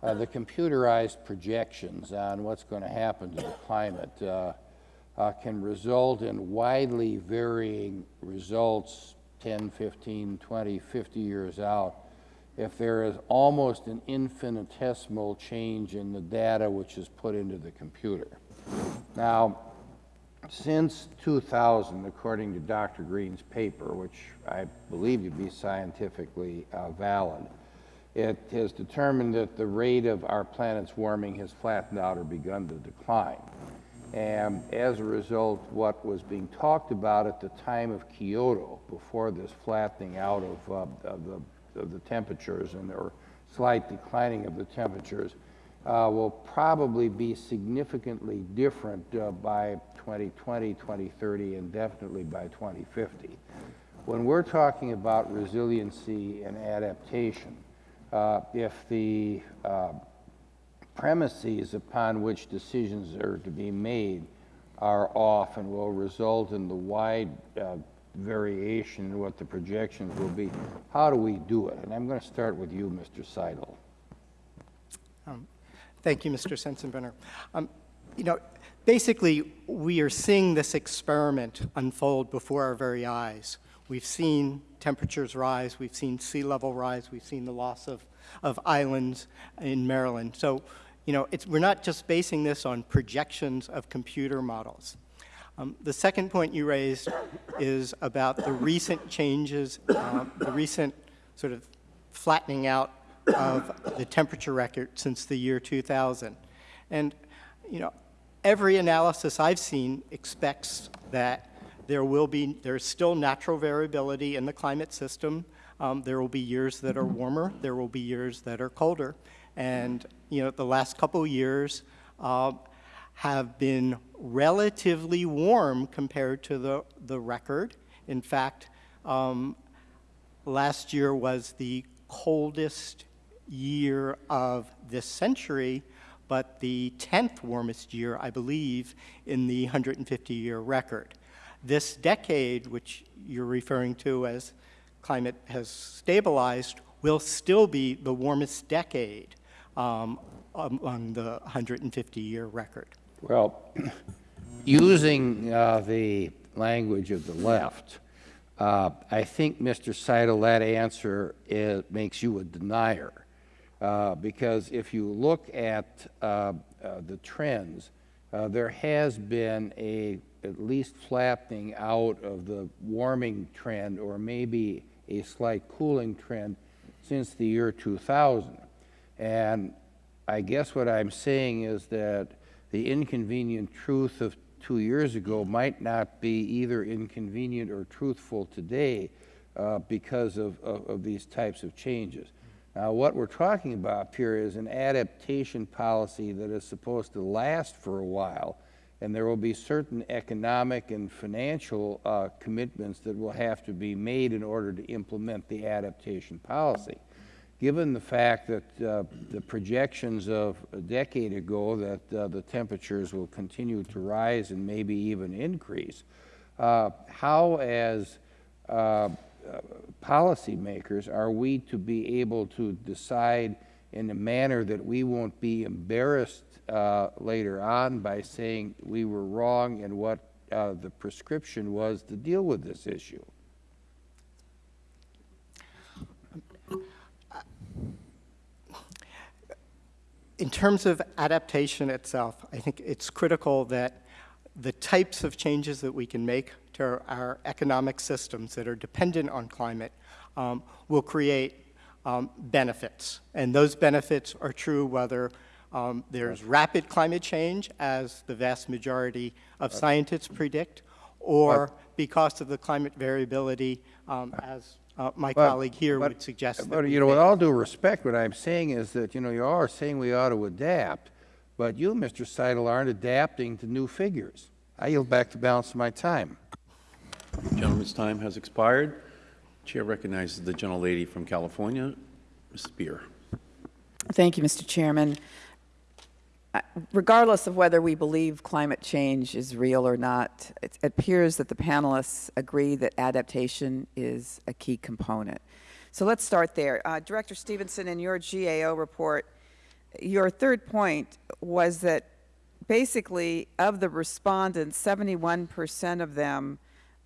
uh, the computerized projections on what's going to happen to the climate uh, uh, can result in widely varying results 10, 15, 20, 50 years out if there is almost an infinitesimal change in the data which is put into the computer. Now, since 2000, according to Dr. Green's paper, which I believe to be scientifically uh, valid, it has determined that the rate of our planet's warming has flattened out or begun to decline. And as a result, what was being talked about at the time of Kyoto, before this flattening out of, uh, of, the, of the temperatures and or slight declining of the temperatures, uh, will probably be significantly different uh, by 2020, 2030, and definitely by 2050. When we're talking about resiliency and adaptation, uh, if the uh, premises upon which decisions are to be made are off and will result in the wide uh, variation in what the projections will be, how do we do it? And I'm going to start with you, Mr. Seidel. Thank you, Mr. Sensenbrenner. Um, you know, basically, we are seeing this experiment unfold before our very eyes. We've seen temperatures rise, we've seen sea level rise, we've seen the loss of, of islands in Maryland. So, you know, it's, we're not just basing this on projections of computer models. Um, the second point you raised is about the recent changes, um, the recent sort of flattening out of the temperature record since the year 2000. And, you know, every analysis I've seen expects that there will be, there's still natural variability in the climate system. Um, there will be years that are warmer, there will be years that are colder. And, you know, the last couple years uh, have been relatively warm compared to the, the record. In fact, um, last year was the coldest year of this century, but the 10th warmest year, I believe, in the 150-year record. This decade, which you're referring to as climate has stabilized, will still be the warmest decade um, among the 150-year record. Well, using uh, the language of the left, uh, I think, Mr. Seidel, that answer is, makes you a denier. Uh, because if you look at uh, uh, the trends, uh, there has been a at least flattening out of the warming trend or maybe a slight cooling trend since the year 2000. And I guess what I'm saying is that the inconvenient truth of two years ago might not be either inconvenient or truthful today uh, because of, of, of these types of changes. Now, what we're talking about here is an adaptation policy that is supposed to last for a while, and there will be certain economic and financial uh, commitments that will have to be made in order to implement the adaptation policy. Given the fact that uh, the projections of a decade ago that uh, the temperatures will continue to rise and maybe even increase, uh, how as policymakers are we to be able to decide in a manner that we won't be embarrassed uh, later on by saying we were wrong in what uh, the prescription was to deal with this issue? In terms of adaptation itself, I think it's critical that the types of changes that we can make to our economic systems that are dependent on climate um, will create um, benefits. And those benefits are true whether um, there's rapid climate change, as the vast majority of scientists predict, or because of the climate variability, um, as uh, my But- colleague here but- would suggest. But, you know, with all due respect, what I'm saying is that, you know, you are saying we ought to adapt, but you, Mr. Seidel, aren't adapting to new figures. I yield back the balance of my time. Gentleman's time has expired. Chair recognizes the gentlelady from California, Ms. Speier. Thank you, Mr. Chairman. Regardless of whether we believe climate change is real or not, it appears that the panelists agree that adaptation is a key component. So let's start there. Uh, Director Stephenson, in your GAO report, your third point was that basically of the respondents, 71% of them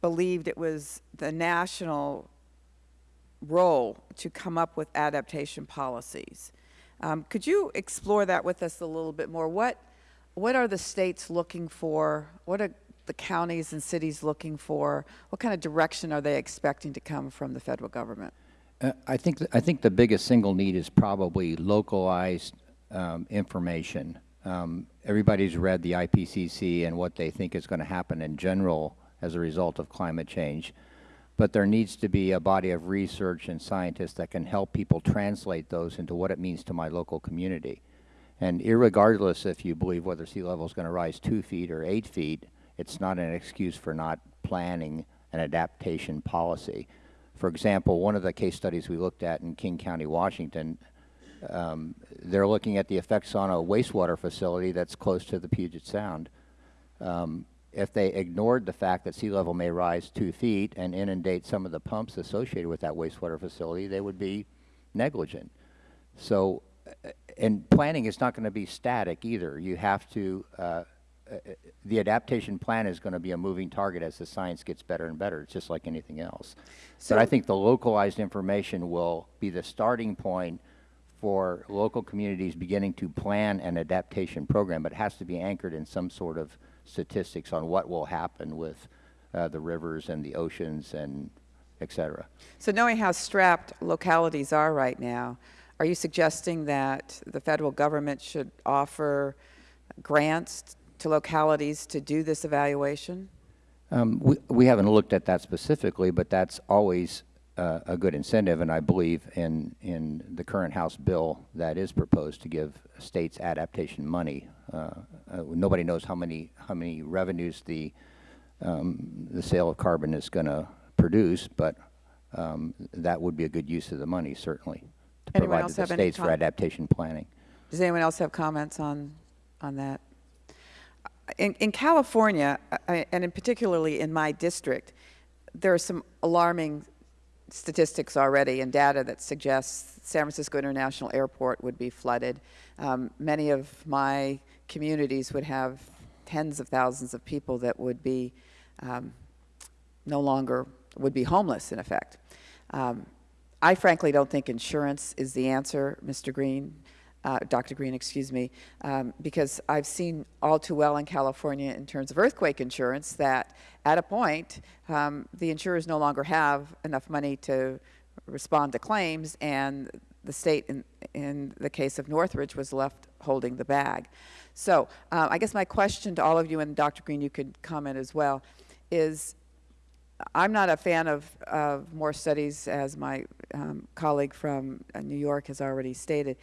believed it was the national role to come up with adaptation policies. Um, could you explore that with us a little bit more? What, what are the states looking for? What are the counties and cities looking for? What kind of direction are they expecting to come from the federal government? Uh, I think, th- I think the biggest single need is probably localized um, information. Um, Everybody's read the IPCC and what they think is going to happen in general as a result of climate change. But there needs to be a body of research and scientists that can help people translate those into what it means to my local community. And irregardless if you believe whether sea level is going to rise two feet or eight feet, it's not an excuse for not planning an adaptation policy. For example, one of the case studies we looked at in King County, Washington, um, they're looking at the effects on a wastewater facility that's close to the Puget Sound. Um, if they ignored the fact that sea level may rise two feet and inundate some of the pumps associated with that wastewater facility, they would be negligent. So, uh, and planning is not going to be static either. You have to, uh, uh, the adaptation plan is going to be a moving target as the science gets better and better. It's just like anything else. but I think the localized information will be the starting point for local communities beginning to plan an adaptation program, but it has to be anchored in some sort of statistics on what will happen with uh, the rivers and the oceans and et cetera. So knowing how strapped localities are right now, are you suggesting that the federal government should offer grants to localities to do this evaluation? Um, we, we haven't looked at that specifically, but that's always uh, a good incentive, and I believe in, in the current House bill that is proposed to give states adaptation money. Uh, uh, nobody knows how many, how many revenues the, um, the sale of carbon is going to produce, but um, that would be a good use of the money, certainly, to Anyone provide to the states for adaptation planning. Does anyone else have comments on, on that? In, in California, I- and in particularly in my district, there are some alarming statistics already and data that suggests San Francisco International Airport would be flooded. Um, many of my communities would have tens of thousands of people that would be um, no longer would be homeless in effect. Um, I frankly don't think insurance is the answer, Mr. Green, uh, Dr. Green, excuse me, um, because I've seen all too well in California in terms of earthquake insurance that at a point um, the insurers no longer have enough money to respond to claims, and the state, in, in the case of Northridge, was left holding the bag. So uh, I guess my question to all of you, and Dr. Green, you could comment as well, is I'm not a fan of, of more studies, as my um, colleague from uh, New York has already stated.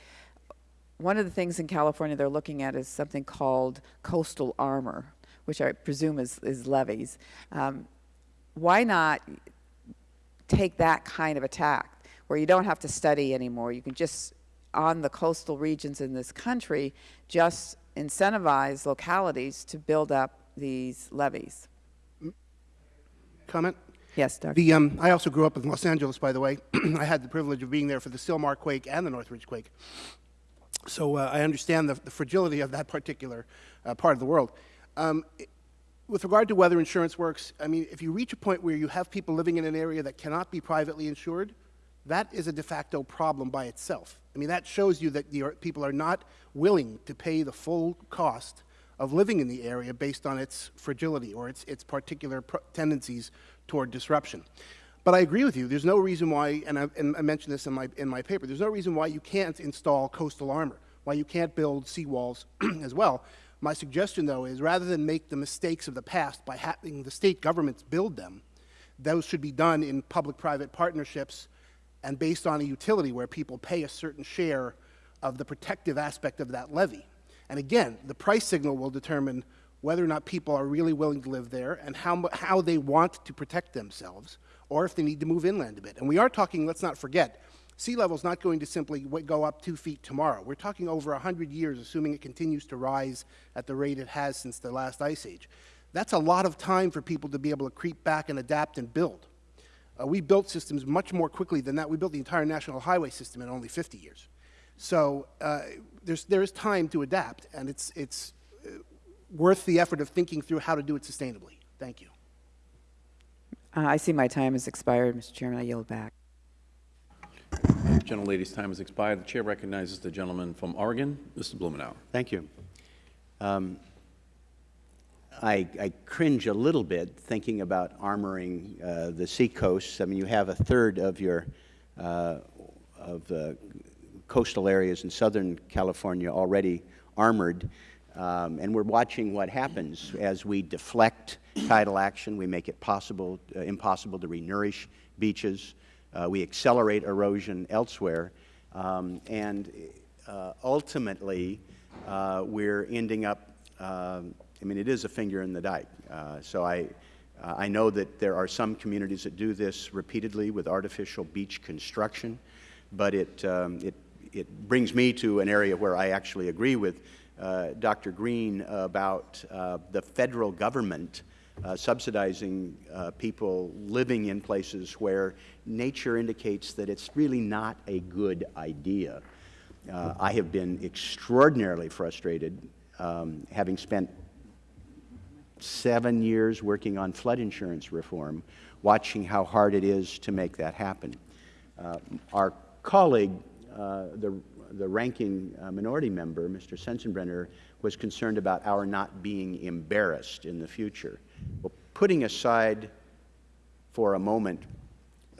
One of the things in California they're looking at is something called coastal armor, which I presume is, is levees. Um, why not take that kind of attack where you don't have to study anymore? You can just, on the coastal regions in this country, just incentivize localities to build up these levees. Comment? Yes, Dr. The, um, I also grew up in Los Angeles, by the way. I had the privilege of being there for the Sylmar quake and the Northridge quake. So uh, I understand the, the fragility of that particular uh, part of the world. Um, with regard to whether insurance works, I mean, if you reach a point where you have people living in an area that cannot be privately insured, that is a de facto problem by itself. I mean, that shows you that the, people are not willing to pay the full cost of living in the area based on its fragility or its, its particular tendencies toward disruption. But I agree with you. There's no reason why, and I, and I mentioned this in my, in my paper, there's no reason why you can't install coastal armor, why you can't build seawalls as well. My suggestion, though, is rather than make the mistakes of the past by having the state governments build them, those should be done in public-private partnerships and based on a utility where people pay a certain share of the protective aspect of that levy. And again, the price signal will determine whether or not people are really willing to live there and how, how they want to protect themselves or if they need to move inland a bit. And we are talking, let's not forget, sea level is not going to simply go up two feet tomorrow. We're talking over 100 years, assuming it continues to rise at the rate it has since the last ice age. That's a lot of time for people to be able to creep back and adapt and build. Uh, we built systems much more quickly than that. We built the entire national highway system in only 50 years. So uh, there's, there is time to adapt, and it's, it's uh, worth the effort of thinking through how to do it sustainably. Thank you. Uh, I see my time has expired, Mr. Chairman. I yield back. Gentlelady's time has expired. The chair recognizes the gentleman from Oregon, Mr. Blumenauer. Thank you. Um, I, I cringe a little bit thinking about armoring uh, the seacoasts. I mean, you have a third of your uh, of the coastal areas in Southern California already armored, um, and we're watching what happens as we deflect tidal action. We make it possible, uh, impossible to renourish beaches. Uh, we accelerate erosion elsewhere, um, and uh, ultimately, uh, we're ending up. I mean, it is a finger in the dike. Uh, so I, uh, I know that there are some communities that do this repeatedly with artificial beach construction, but it, um, it, it brings me to an area where I actually agree with uh, Dr. Green about uh, the federal government uh, subsidizing uh, people living in places where nature indicates that it's really not a good idea. Uh, I have been extraordinarily frustrated, um, having spent seven years working on flood insurance reform, watching how hard it is to make that happen. Uh, our colleague, uh, the, the ranking uh, minority member, Mr. Sensenbrenner, was concerned about our not being embarrassed in the future. Well, putting aside for a moment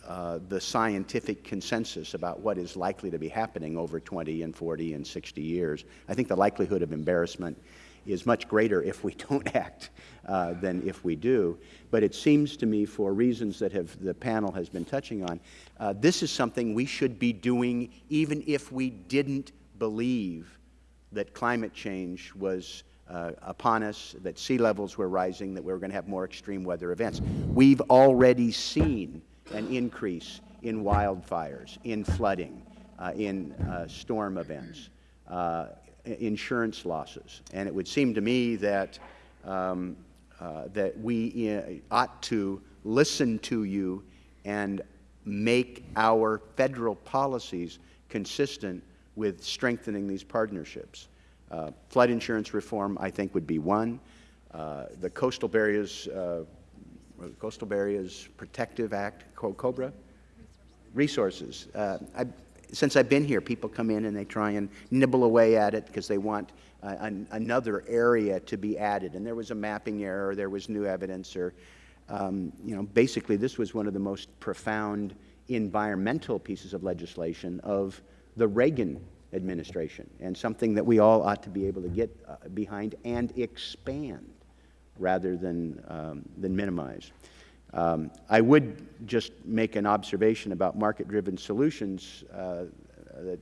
uh, the scientific consensus about what is likely to be happening over 20 and 40 and 60 years, I think the likelihood of embarrassment is much greater if we don't act uh, than if we do. But it seems to me, for reasons that have, the panel has been touching on, uh, this is something we should be doing even if we didn't believe that climate change was uh, upon us, that sea levels were rising, that we were going to have more extreme weather events. We've already seen an increase in wildfires, in flooding, uh, in uh, storm events, uh, insurance losses. And it would seem to me that, um, uh, that we uh, ought to listen to you and make our federal policies consistent with strengthening these partnerships. Uh, flood insurance reform, I think, would be one. Uh, the Coastal Barriers, uh, Coastal Barriers Protective Act, Co- COBRA, resources. Uh, I, since I've been here, people come in and they try and nibble away at it because they want uh, an, another area to be added. And there was a mapping error, there was new evidence, or, um, you know, basically this was one of the most profound environmental pieces of legislation of the Reagan administration, and something that we all ought to be able to get uh, behind and expand rather than, um, than minimize. Um, I would just make an observation about market-driven solutions uh, that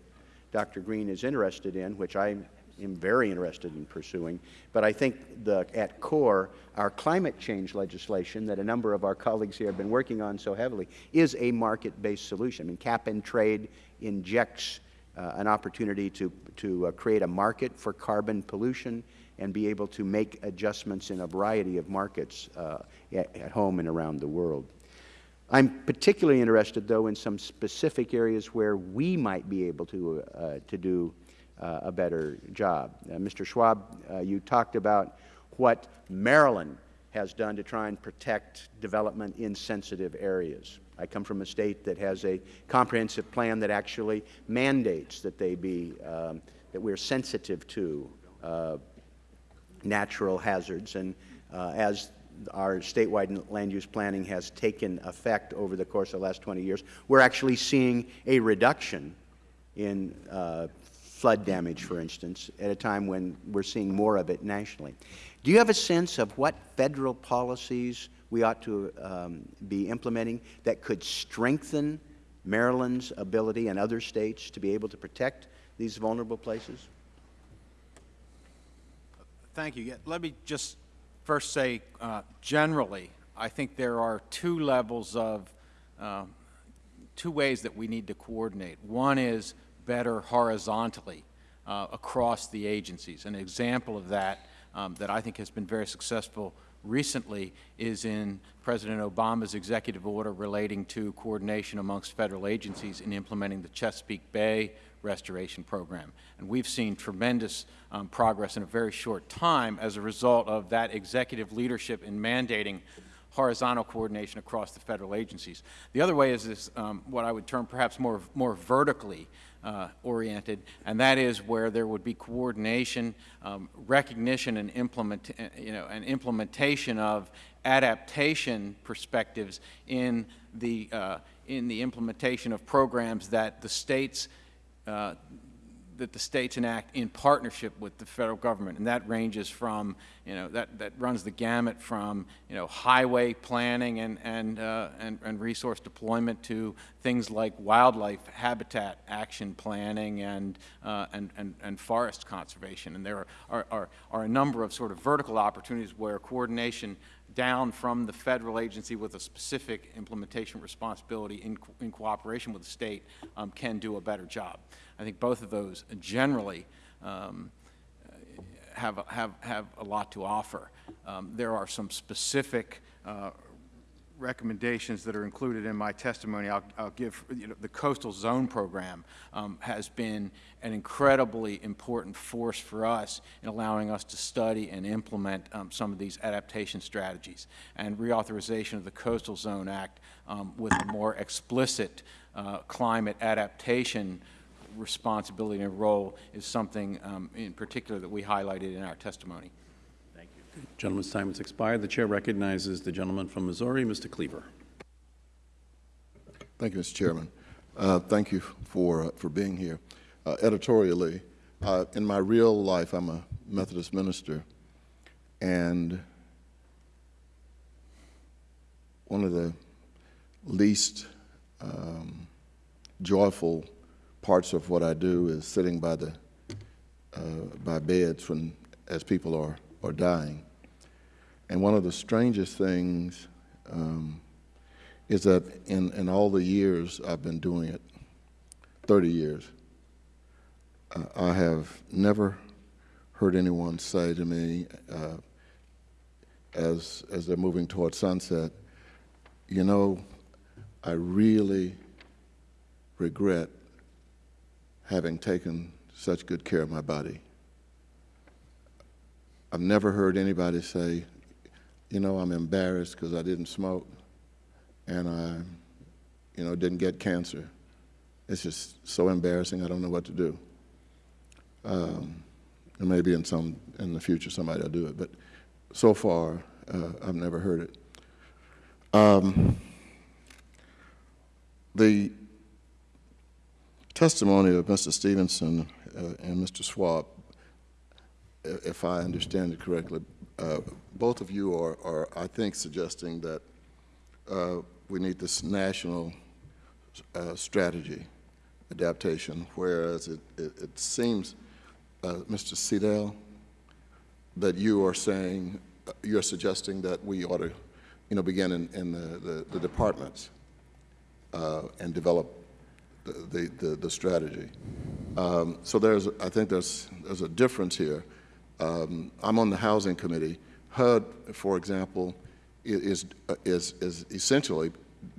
Dr. Green is interested in, which I am very interested in pursuing. But I think the, at core, our climate change legislation that a number of our colleagues here have been working on so heavily is a market-based solution. I mean, cap and trade injects uh, an opportunity to, to uh, create a market for carbon pollution and be able to make adjustments in a variety of markets uh, at, home and around the world. I'm particularly interested, though, in some specific areas where we might be able to, uh, to do uh, a better job. Uh, Mr. Schwaab, uh, you talked about what Maryland has done to try and protect development in sensitive areas. I come from a state that has a comprehensive plan that actually mandates that they be, um, that we're sensitive to uh, natural hazards. And uh, as our statewide land use planning has taken effect over the course of the last 20 years, we're actually seeing a reduction in uh, flood damage, for instance, at a time when we're seeing more of it nationally. Do you have a sense of what federal policies we ought to um, be implementing that could strengthen Maryland's ability and other states to be able to protect these vulnerable places? Thank you. Let me just first say, uh, generally, I think there are two levels of, uh, two ways that we need to coordinate. One is better horizontally uh, across the agencies. An example of that um, that I think has been very successful recently is in President Obama's executive order relating to coordination amongst federal agencies in implementing the Chesapeake Bay restoration program. And we've seen tremendous um, progress in a very short time as a result of that executive leadership in mandating horizontal coordination across the federal agencies. The other way is this, um, what I would term perhaps more, more vertically uh, oriented, and that is where there would be coordination, um, recognition, and implement, uh, you know, and implementation of adaptation perspectives in the uh, in the implementation of programs that the states uh, that the states enact in partnership with the federal government, and that ranges from, you know, that, that runs the gamut from, you know, highway planning and, and, uh, and, and resource deployment to things like wildlife habitat action planning and, uh, and, and, and forest conservation. And there are, are, are a number of sort of vertical opportunities where coordination down from the federal agency with a specific implementation responsibility in, in cooperation with the state um, can do a better job. I think both of those generally um, have, have, have a lot to offer. Um, there are some specific uh, recommendations that are included in my testimony. I'll, I'll give, you know, the Coastal Zone Program um, has been an incredibly important force for us in allowing us to study and implement um, some of these adaptation strategies. And reauthorization of the Coastal Zone Act um, with a more explicit uh, climate adaptation responsibility and role is something um, in particular that we highlighted in our testimony. You. Gentleman's time has expired. The Chair recognizes the gentleman from Missouri, Mr. Cleaver. Thank you, Mr. Chairman. Uh, thank you for, uh, for being here. Uh, editorially, uh, in my real life, I'm a Methodist minister, and one of the least um, joyful parts of what I do is sitting by the uh, by beds when as people are are dying. And one of the strangest things um, is that in, in all the years I've been doing it, 30 years, uh, I have never heard anyone say to me uh, as, as they're moving toward sunset, you know, I really regret having taken such good care of my body. I've never heard anybody say, you know, I'm embarrassed because I didn't smoke and I, you know, didn't get cancer. It's just so embarrassing, I don't know what to do. Um, and maybe in some, in the future somebody will do it, but so far, uh, I've never heard it. Um, the testimony of Mr. Stephenson uh, and Mr. Schwaab, if I understand it correctly, uh, both of you are, are, I think, suggesting that uh, we need this national uh, strategy adaptation, whereas it, it, it seems, uh, Mr. Seidel, that you are saying, uh, you're suggesting that we ought to, you know, begin in, in the, the, the departments and develop the, the, the strategy. Um, so there's, I think there's, there's a difference here. Um, I'm on the housing committee. HUD, for example, is, is, is essentially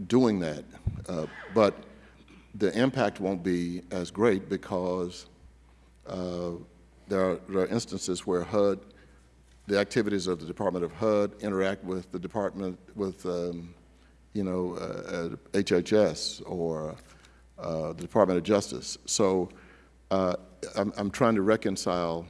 doing that, uh, but the impact won't be as great because uh, there, are, there are instances where HUD, the activities of the Department of HUD interact with the Department, with, um, you know, uh, HHS or uh, the Department of Justice. So uh, I'm, I'm, trying to reconcile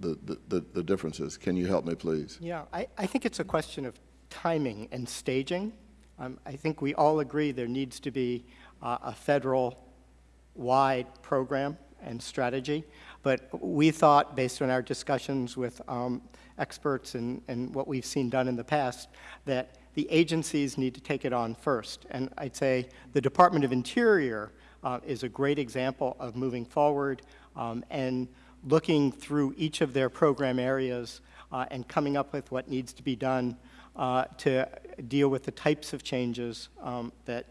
the, the- the, differences. Can you help me, please? Yeah, I, I think it's a question of timing and staging. Um, I think we all agree there needs to be uh, a federal-wide program and strategy. But we thought, based on our discussions with um, experts and, and what we've seen done in the past, that the agencies need to take it on first. And I'd say the Department of Interior uh, is a great example of moving forward um, and looking through each of their program areas uh, and coming up with what needs to be done uh, to deal with the types of changes um, that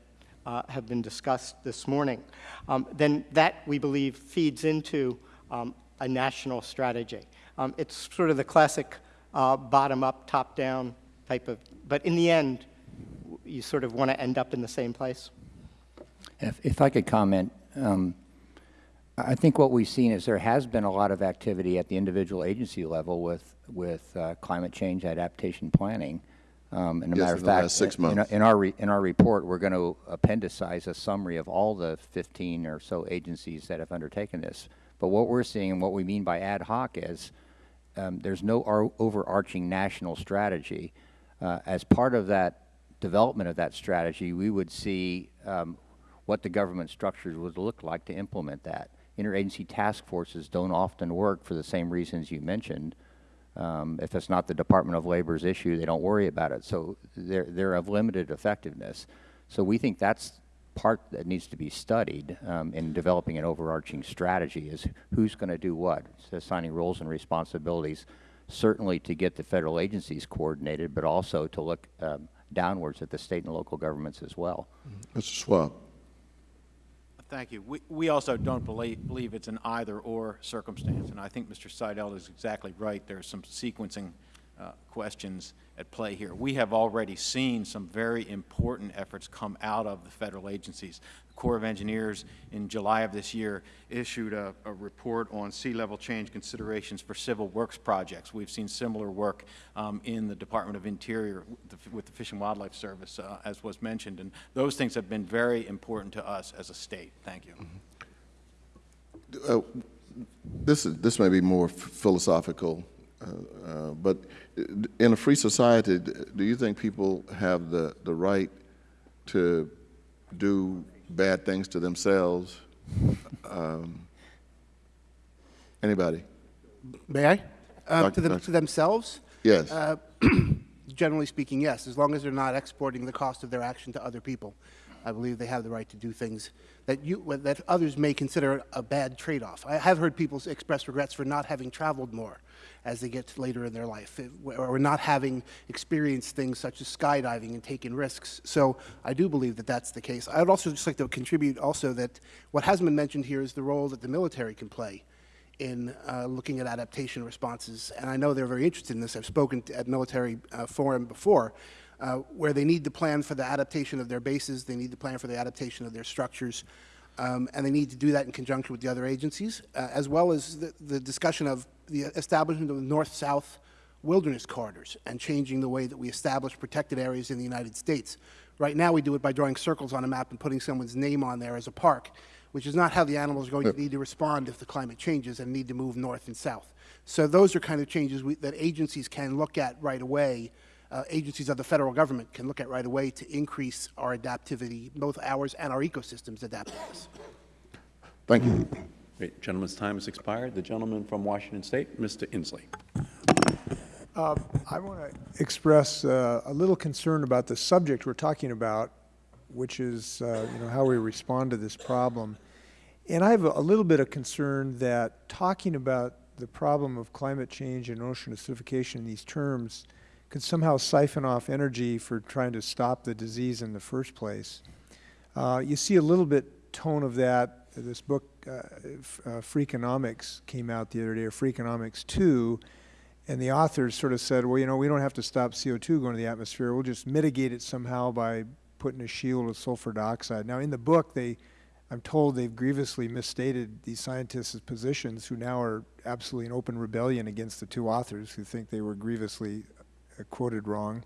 uh, have been discussed this morning. Um, then that, we believe, feeds into um, a national strategy. Um, it's sort of the classic uh, bottom-up, top-down type of, but in the end, you sort of want to end up in the same place. If, if I could comment, um, I think what we've seen is there has been a lot of activity at the individual agency level with, with uh, climate change adaptation planning. Um, and a Yes, matter in of fact, six in- in our- In our, re- in our report, we're going to appendicize a summary of all the 15 or so agencies that have undertaken this. But what we're seeing and what we mean by ad hoc is um, there's no ar- overarching national strategy. Uh, as part of that development of that strategy, we would see um, what the government structures would look like to implement that. Interagency task forces don't often work for the same reasons you mentioned. Um, if it's not the Department of Labor's issue, they don't worry about it. So they're, they're of limited effectiveness. So we think that's part that needs to be studied um, in developing an overarching strategy is who's going to do what, assigning roles and responsibilities, certainly to get the federal agencies coordinated, but also to look um, downwards at the state and local governments as well. Mr. Schwaab? Thank you. We, we also don't believe, believe it's an either-or circumstance, and I think Mr. Seidel is exactly right. There's some sequencing uh, questions at play here. We have already seen some very important efforts come out of the federal agencies. The Corps of Engineers, in July of this year, issued a, a report on sea level change considerations for civil works projects. We've seen similar work um, in the Department of Interior with the, with the Fish and Wildlife Service, uh, as was mentioned, and those things have been very important to us as a state. Thank you. Uh, This is, this may be more philosophical, uh, but in a free society, do you think people have the, the right to do bad things to themselves? Um, Anybody? May I? Uh, Doc- To them- to themselves? Yes. Uh, Generally speaking, yes, as long as they're not exporting the cost of their action to other people. I believe they have the right to do things that you, that others may consider a bad trade-off. I have heard people express regrets for not having traveled more as they get later in their life, or not having experienced things such as skydiving and taking risks. So I do believe that that's the case. I would also just like to contribute also that what hasn't been mentioned here is the role that the military can play in uh, looking at adaptation responses. And I know they're very interested in this. I've spoken to, at military uh, forum before, uh, where they need to plan for the adaptation of their bases, they need to plan for the adaptation of their structures, um, and they need to do that in conjunction with the other agencies, uh, as well as the, the discussion of the establishment of the north-south wilderness corridors and changing the way that we establish protected areas in the United States. Right now, we do it by drawing circles on a map and putting someone's name on there as a park, which is not how the animals are going to need to respond if the climate changes and need to move north and south. So those are kind of changes we, that agencies can look at right away. Uh, agencies of the federal government can look at right away to increase our adaptivity, both ours and our ecosystems adapt to. Thank you. Great. Gentleman's time has expired. The gentleman from Washington State, Mr. Inslee. I want to express uh, a little concern about the subject we're talking about, which is, uh, you know, how we respond to this problem. And I have a a little bit of concern that talking about the problem of climate change and ocean acidification in these terms could somehow siphon off energy for trying to stop the disease in the first place. Uh, you see a little bit tone of that. This book, uh, uh, Freakonomics, came out the other day, or Freakonomics 2, and the authors sort of said, well, you know, we don't have to stop CO2 going to the atmosphere. We'll just mitigate it somehow by putting a shield of sulfur dioxide. Now, in the book, they, I'm told they've grievously misstated these scientists' positions who now are absolutely in open rebellion against the two authors who think they were grievously uh, quoted wrong.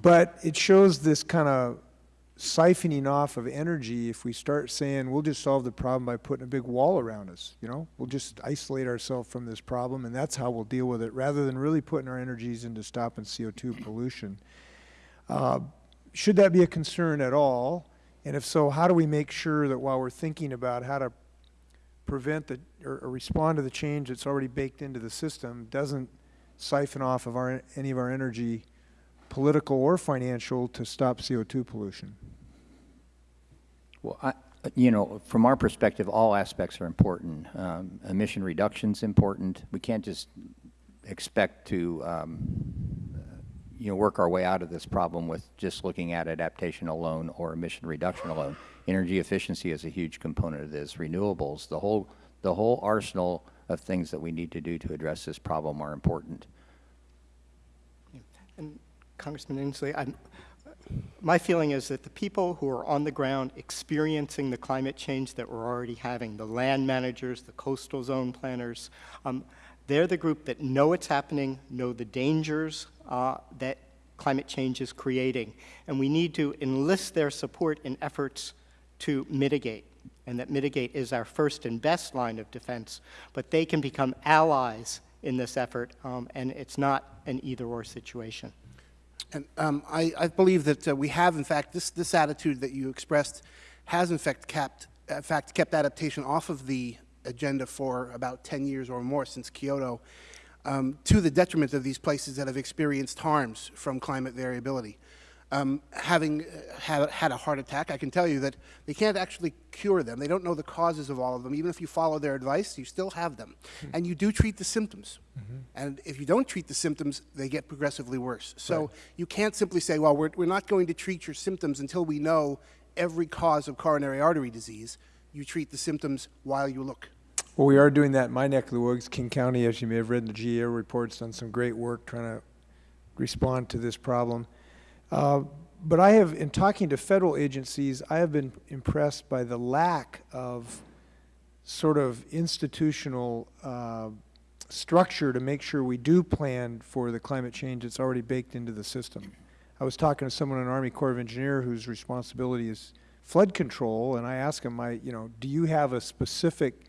But it shows this kind of siphoning off of energy if we start saying we'll just solve the problem by putting a big wall around us, you know? We'll just isolate ourselves from this problem and that's how we'll deal with it rather than really putting our energies into stopping CO2 pollution. Uh, should that be a concern at all? And if so, how do we make sure that while we're thinking about how to prevent the, or, or respond to the change that's already baked into the system, doesn't siphon off of our, any of our energy, political or financial, to stop CO2 pollution? Well, I, you know, from our perspective, all aspects are important. Um, emission reduction's important. We can't just expect to, um, you know, work our way out of this problem with just looking at adaptation alone or emission reduction alone. Energy efficiency is a huge component of this. Renewables, the whole, the whole arsenal of things that we need to do to address this problem are important. Congressman Inslee, I'm, my feeling is that the people who are on the ground experiencing the climate change that we're already having, the land managers, the coastal zone planners, um, they're the group that know it's happening, know the dangers uh, that climate change is creating, and we need to enlist their support in efforts to mitigate, and that mitigate is our first and best line of defense, but they can become allies in this effort, um, and it's not an either-or situation. And um, I, I, believe that uh, we have, in fact, this, this attitude that you expressed has, in fact, kept, in fact, kept adaptation off of the agenda for about 10 years or more since Kyoto, um, to the detriment of these places that have experienced harms from climate variability. Um, having uh, had, had, a heart attack, I can tell you that they can't actually cure them. They don't know the causes of all of them. Even if you follow their advice, you still have them. Mm -hmm. And you do treat the symptoms. Mm -hmm. And if you don't treat the symptoms, they get progressively worse. So right. you can't simply say, well, we're, we're not going to treat your symptoms until we know every cause of coronary artery disease. You treat the symptoms while you look. Well, we are doing that in my neck of the woods. King County, as you may have read in the GAO reports, done some great work trying to respond to this problem. Uh, but I have, in talking to federal agencies, I have been impressed by the lack of sort of institutional uh, structure to make sure we do plan for the climate change that's already baked into the system. I was talking to someone in Army Corps of Engineer whose responsibility is flood control, and I asked him, I, you know, do you have a specific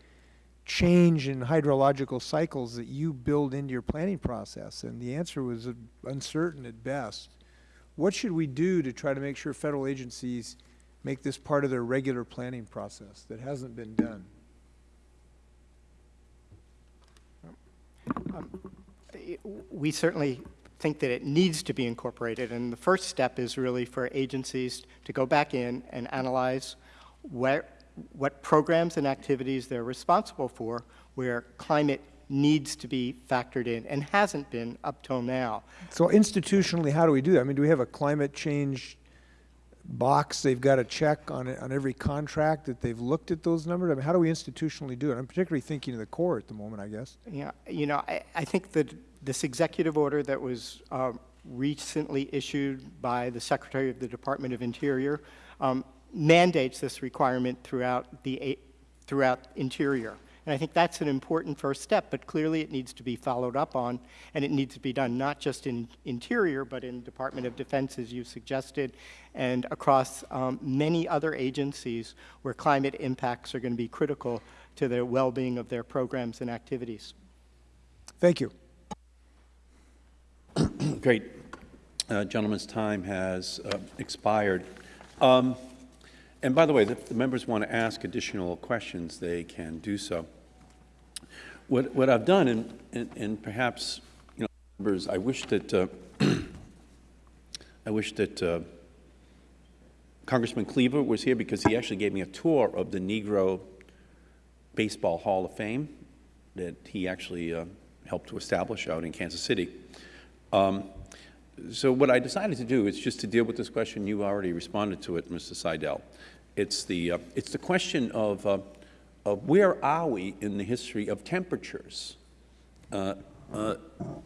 change in hydrological cycles that you build into your planning process? And the answer was uncertain at best. What should we do to try to make sure federal agencies make this part of their regular planning process that hasn't been done? Um, we certainly think that it needs to be incorporated, and the first step is really for agencies to go back in and analyze where, what programs and activities they're responsible for where climate needs to be factored in and hasn't been up till now. So institutionally, how do we do that? I mean, do we have a climate change box they've got to check on on every contract that they've looked at those numbers? I mean, how do we institutionally do it? I'm particularly thinking of the Corps at the moment, I guess. Yeah, you know, I, I think that this executive order that was uh, recently issued by the Secretary of the Department of Interior um, mandates this requirement throughout the throughout Interior. And I think that's an important first step, but clearly it needs to be followed up on, and it needs to be done not just in Interior, but in Department of Defense, as you suggested, and across um, many other agencies where climate impacts are going to be critical to the well-being of their programs and activities. Thank you. Great. Uh, gentleman's time has uh, expired. Um, and by the way, if the members want to ask additional questions, they can do so. What, what I've done, and, and, and perhaps, you know, members, I wish that, uh, I wish that uh, Congressman Cleaver was here because he actually gave me a tour of the Negro Baseball Hall of Fame that he actually uh, helped to establish out in Kansas City. Um, so what I decided to do is just to deal with this question. You already responded to it, Mr. Seidel. It's the, uh, it's the question of, of where are we in the history of temperatures uh, uh,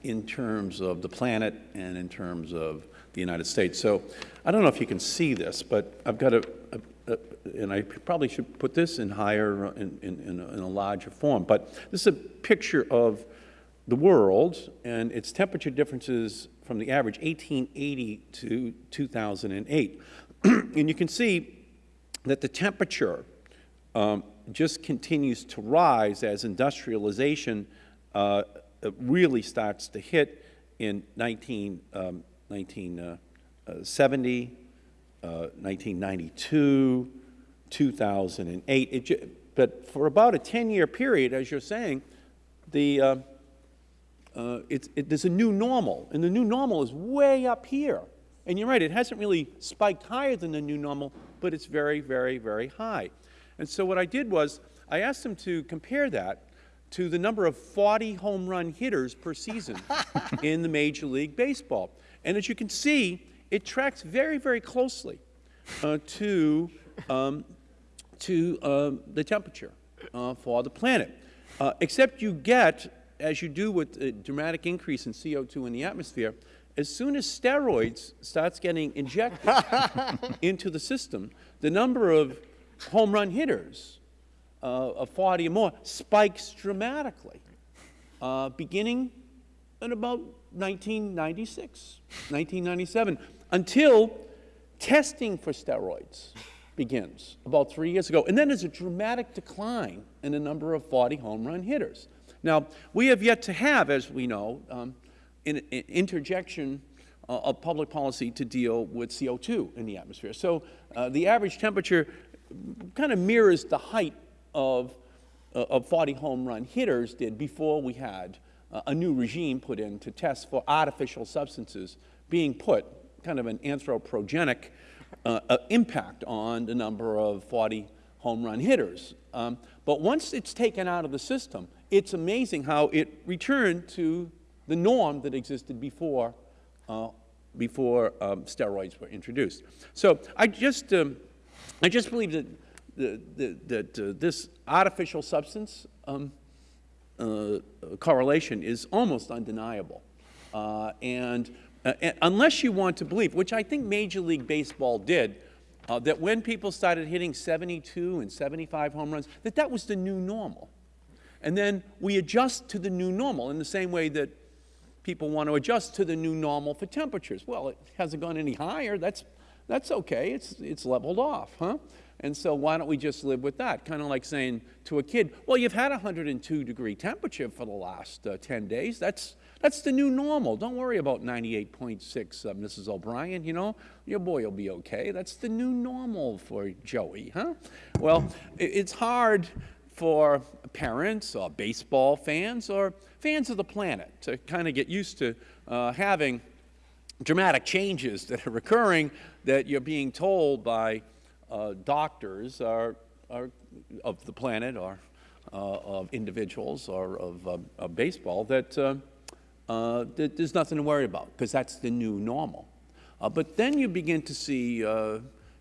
in terms of the planet and in terms of the United States. So I don't know if you can see this, but I've got a, a, a and I probably should put this in higher, in, in, in, a, in a larger form, but this is a picture of the world and its temperature differences from the average 1880 to 2008. and you can see that the temperature um, just continues to rise as industrialization uh, really starts to hit in 19, um, 1970, uh, 1992, 2008. It, but for about a 10-year period, as you're saying, the, uh, uh, it, there's a new normal, and the new normal is way up here. And you're right, it hasn't really spiked higher than the new normal, but it's very, very, very high. And so what I did was I asked them to compare that to the number of 40 home run hitters per season in the Major League Baseball. And as you can see, it tracks very, very closely uh, to, um, to uh, the temperature uh, for the planet. Uh, except you get, as you do with a dramatic increase in CO2 in the atmosphere, as soon as steroids starts getting injected into the system, the number of home run hitters uh, of 40 or more spikes dramatically, uh, beginning in about 1996, 1997, until testing for steroids begins about three years ago. And then there's a dramatic decline in the number of 40 home run hitters. Now, we have yet to have, as we know, um, an, an interjection uh, of public policy to deal with CO2 in the atmosphere. So uh, the average temperature kind of mirrors the height of, uh, of 40 home run hitters did before we had uh, a new regime put in to test for artificial substances being put, kind of an anthropogenic uh, uh, impact on the number of 40 home run hitters. Um, but once it's taken out of the system, it's amazing how it returned to the norm that existed before, uh, before um, steroids were introduced. So I just, um, I just believe that, the, the, that uh, this artificial substance um, uh, correlation is almost undeniable. Uh, and, uh, and, unless you want to believe, which I think Major League Baseball did, uh, that when people started hitting 72 and 75 home runs, that that was the new normal. And then we adjust to the new normal in the same way that people want to adjust to the new normal for temperatures. Well, it hasn't gone any higher. That's, that's okay. It's, it's leveled off, huh? And so why don't we just live with that? Kind of like saying to a kid, well, you've had 102 degree temperature for the last uh, 10 days. That's, that's the new normal. Don't worry about 98.6, uh, Mrs. O'Brien, you know. Your boy will be okay. That's the new normal for Joey, huh? Well, it's hard for parents or baseball fans or fans of the planet to kind of get used to uh, having dramatic changes that are occurring that you're being told by uh, doctors are, are of the planet or uh, of individuals or of, uh, of baseball that, uh, uh, there's nothing to worry about because that's the new normal. Uh, but then you begin to see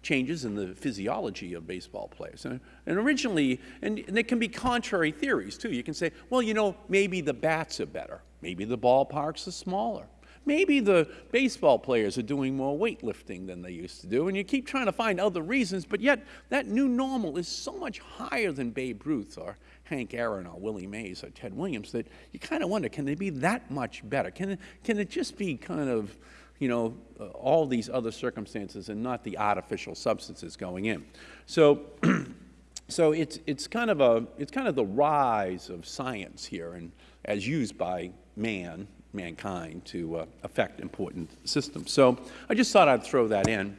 changes in the physiology of baseball players. And, and originally, and, and there can be contrary theories too. You can say, well, you know, maybe the bats are better. Maybe the ballparks are smaller. Maybe the baseball players are doing more weightlifting than they used to do, and you keep trying to find other reasons, but yet that new normal is so much higher than Babe Ruth or Hank Aaron or Willie Mays or Ted Williams that you kind of wonder, can they be that much better? Can it, can it just be kind of you know, uh, all these other circumstances and not the artificial substances going in. So, so it's, it's, kind of a, it's kind of the rise of science here and as used by man, mankind to uh, affect important systems. So I just thought I'd throw that in.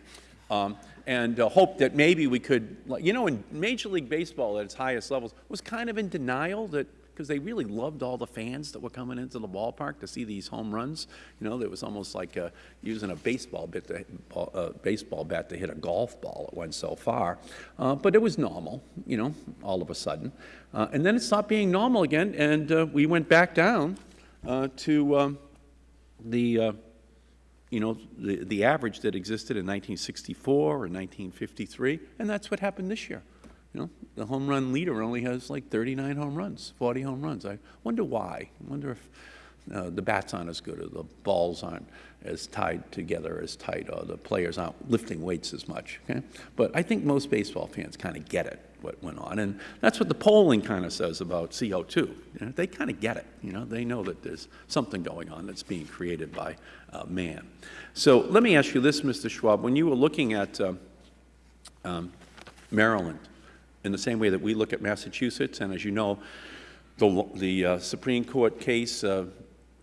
Um, and uh, hope that maybe we could, you know, in Major League Baseball at its highest levels was kind of in denial that because they really loved all the fans that were coming into the ballpark to see these home runs. You know, it was almost like uh, using a baseball, bit to, uh, baseball bat to hit a golf ball. It went so far. Uh, but it was normal, you know, all of a sudden. Uh, and then it stopped being normal again, and uh, we went back down uh, to um, the you know, the, the average that existed in 1964 or 1953, and that's what happened this year. You know, the home run leader only has like 39 home runs, 40 home runs. I wonder why. I wonder if uh, the bats aren't as good or the balls aren't as tied together as tight or the players aren't lifting weights as much. Okay? But I think most baseball fans kind of get it, what went on. And that's what the polling kind of says about CO2. You know, they kind of get it. You know, they know that there's something going on that's being created by uh, man. So let me ask you this, Mr. Schwaab. When you were looking at uh, um, Maryland in the same way that we look at Massachusetts. And as you know, the, the uh, Supreme Court case, uh,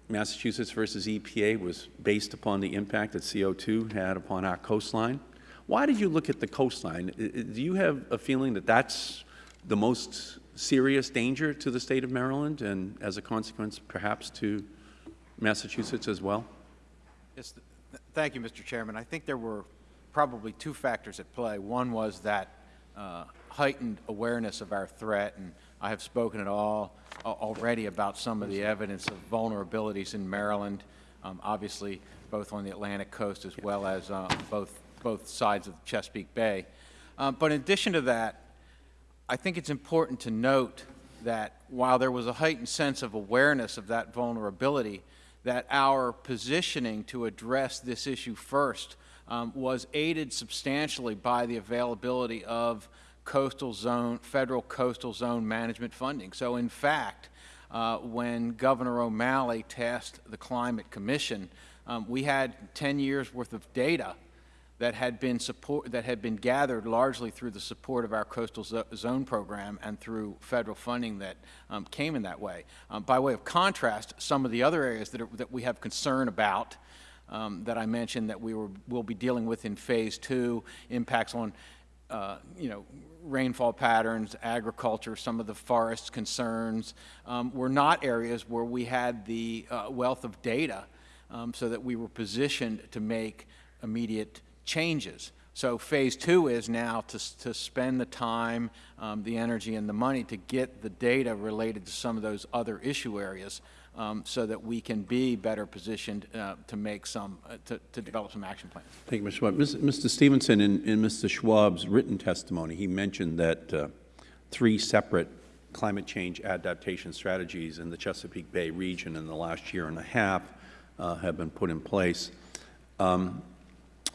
Massachusetts versus EPA, was based upon the impact that CO2 had upon our coastline. Why did you look at the coastline? Do you have a feeling that that's the most serious danger to the state of Maryland and as a consequence perhaps to Massachusetts as well? Yes, th- th- thank you, Mr. Chairman. I think there were probably two factors at play. One was that uh, heightened awareness of our threat, and I have spoken at all a- already about some of the evidence of vulnerabilities in Maryland, um, obviously both on the Atlantic coast as well as uh, both, both sides of Chesapeake Bay. Um, But in addition to that, I think it's important to note that while there was a heightened sense of awareness of that vulnerability, that our positioning to address this issue first um, was aided substantially by the availability of coastal zone, federal coastal zone management funding. So in fact, uh, when Governor O'Malley tasked the Climate Commission, um, we had 10 years worth of data that had been support that had been gathered largely through the support of our coastal zo zone program and through federal funding that um, came in that way. Um, by way of contrast, some of the other areas that, are, that we have concern about um, that I mentioned that we were, will be dealing with in phase two, impacts on uh, you know, rainfall patterns, agriculture, some of the forest concerns, um, were not areas where we had the uh, wealth of data um, so that we were positioned to make immediate changes. So phase two is now to, to spend the time, um, the energy, and the money to get the data related to some of those other issue areas um, so that we can be better positioned uh, to make some, uh, to, to develop some action plans. Thank you, Mr. Schwaab. Mr. Stephenson, in, in Mr. Schwaab's written testimony, he mentioned that uh, three separate climate change adaptation strategies in the Chesapeake Bay region in the last year and a half uh, have been put in place. Um,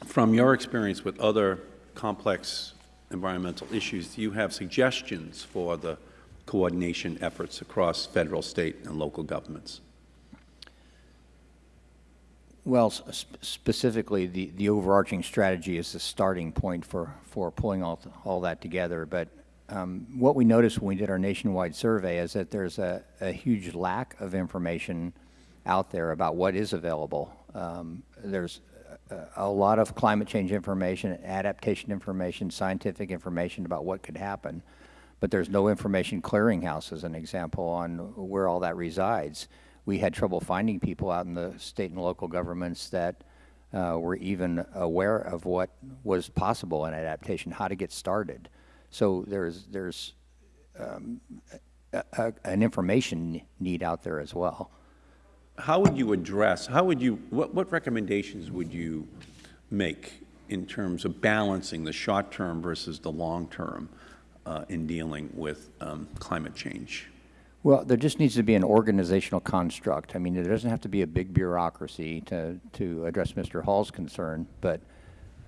from your experience with other complex environmental issues, do you have suggestions for the coordination efforts across federal, state, and local governments? Well, sp- specifically, the, the overarching strategy is the starting point for, for pulling all, all that together. But um, what we noticed when we did our nationwide survey is that there's a, a huge lack of information out there about what is available. Um, there's a, lot of climate change information, adaptation information, scientific information about what could happen, but there's no information clearinghouse, as an example, on where all that resides. We had trouble finding people out in the state and local governments that uh, were even aware of what was possible in adaptation, how to get started. So there's there's um, a, a, an information need out there as well. How would you address, how would you, what, what recommendations would you make in terms of balancing the short-term versus the long-term uh, in dealing with um, climate change? Well, there just needs to be an organizational construct. I mean, there doesn't have to be a big bureaucracy to, to address Mr. Hall's concern, but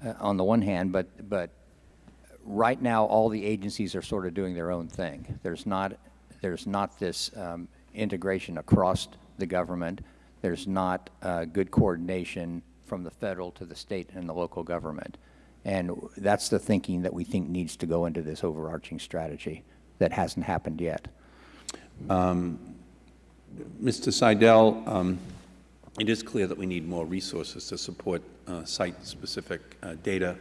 uh, on the one hand, but, but right now, all the agencies are sort of doing their own thing. There's not, there's not this um, integration across the government. There's not uh, good coordination from the federal to the state and the local government. And that's the thinking that we think needs to go into this overarching strategy that hasn't happened yet. Um, Mr. Seidel, um, it is clear that we need more resources to support uh, site-specific uh, data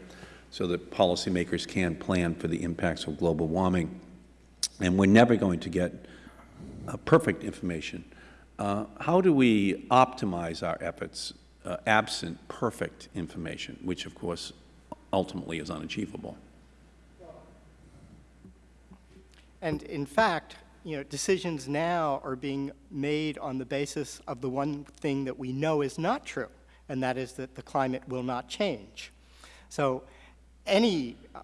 so that policymakers can plan for the impacts of global warming. And we're never going to get uh, perfect information. Uh, how do we optimize our efforts uh, absent perfect information, which, of course, ultimately is unachievable? And in fact, you know, decisions now are being made on the basis of the one thing that we know is not true, and that is that the climate will not change. So any uh,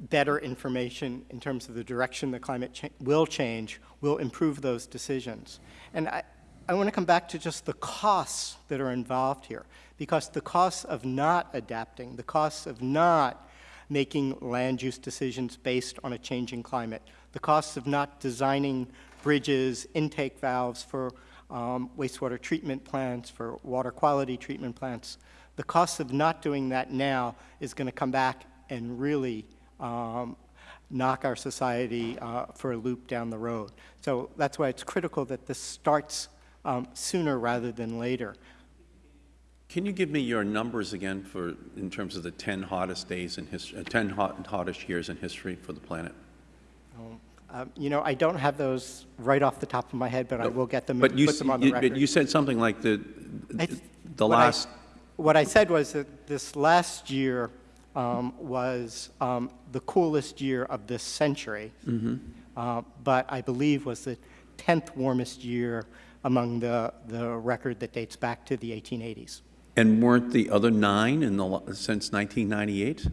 better information in terms of the direction the climate cha will change will improve those decisions. And I, I want to come back to just the costs that are involved here, because the costs of not adapting, the costs of not making land use decisions based on a changing climate, the costs of not designing bridges, intake valves for um, wastewater treatment plants, for water quality treatment plants, the cost of not doing that now is going to come back and really um, knock our society uh, for a loop down the road. So that's why it's critical that this starts um, sooner rather than later. Can you give me your numbers again for, in terms of the 10 hottest days in history, 10 hot, hottest years in history for the planet? Um, You know, I don't have those right off the top of my head, but I will get them But you, put them on the you- but you said something like the, I th- the what I- last, What I said was that this last year um, was um, the coolest year of this century, Mm-hmm. uh, but I believe was the 10th warmest year among the, the record that dates back to the 1880s. and weren't the other nine in the, since 1998?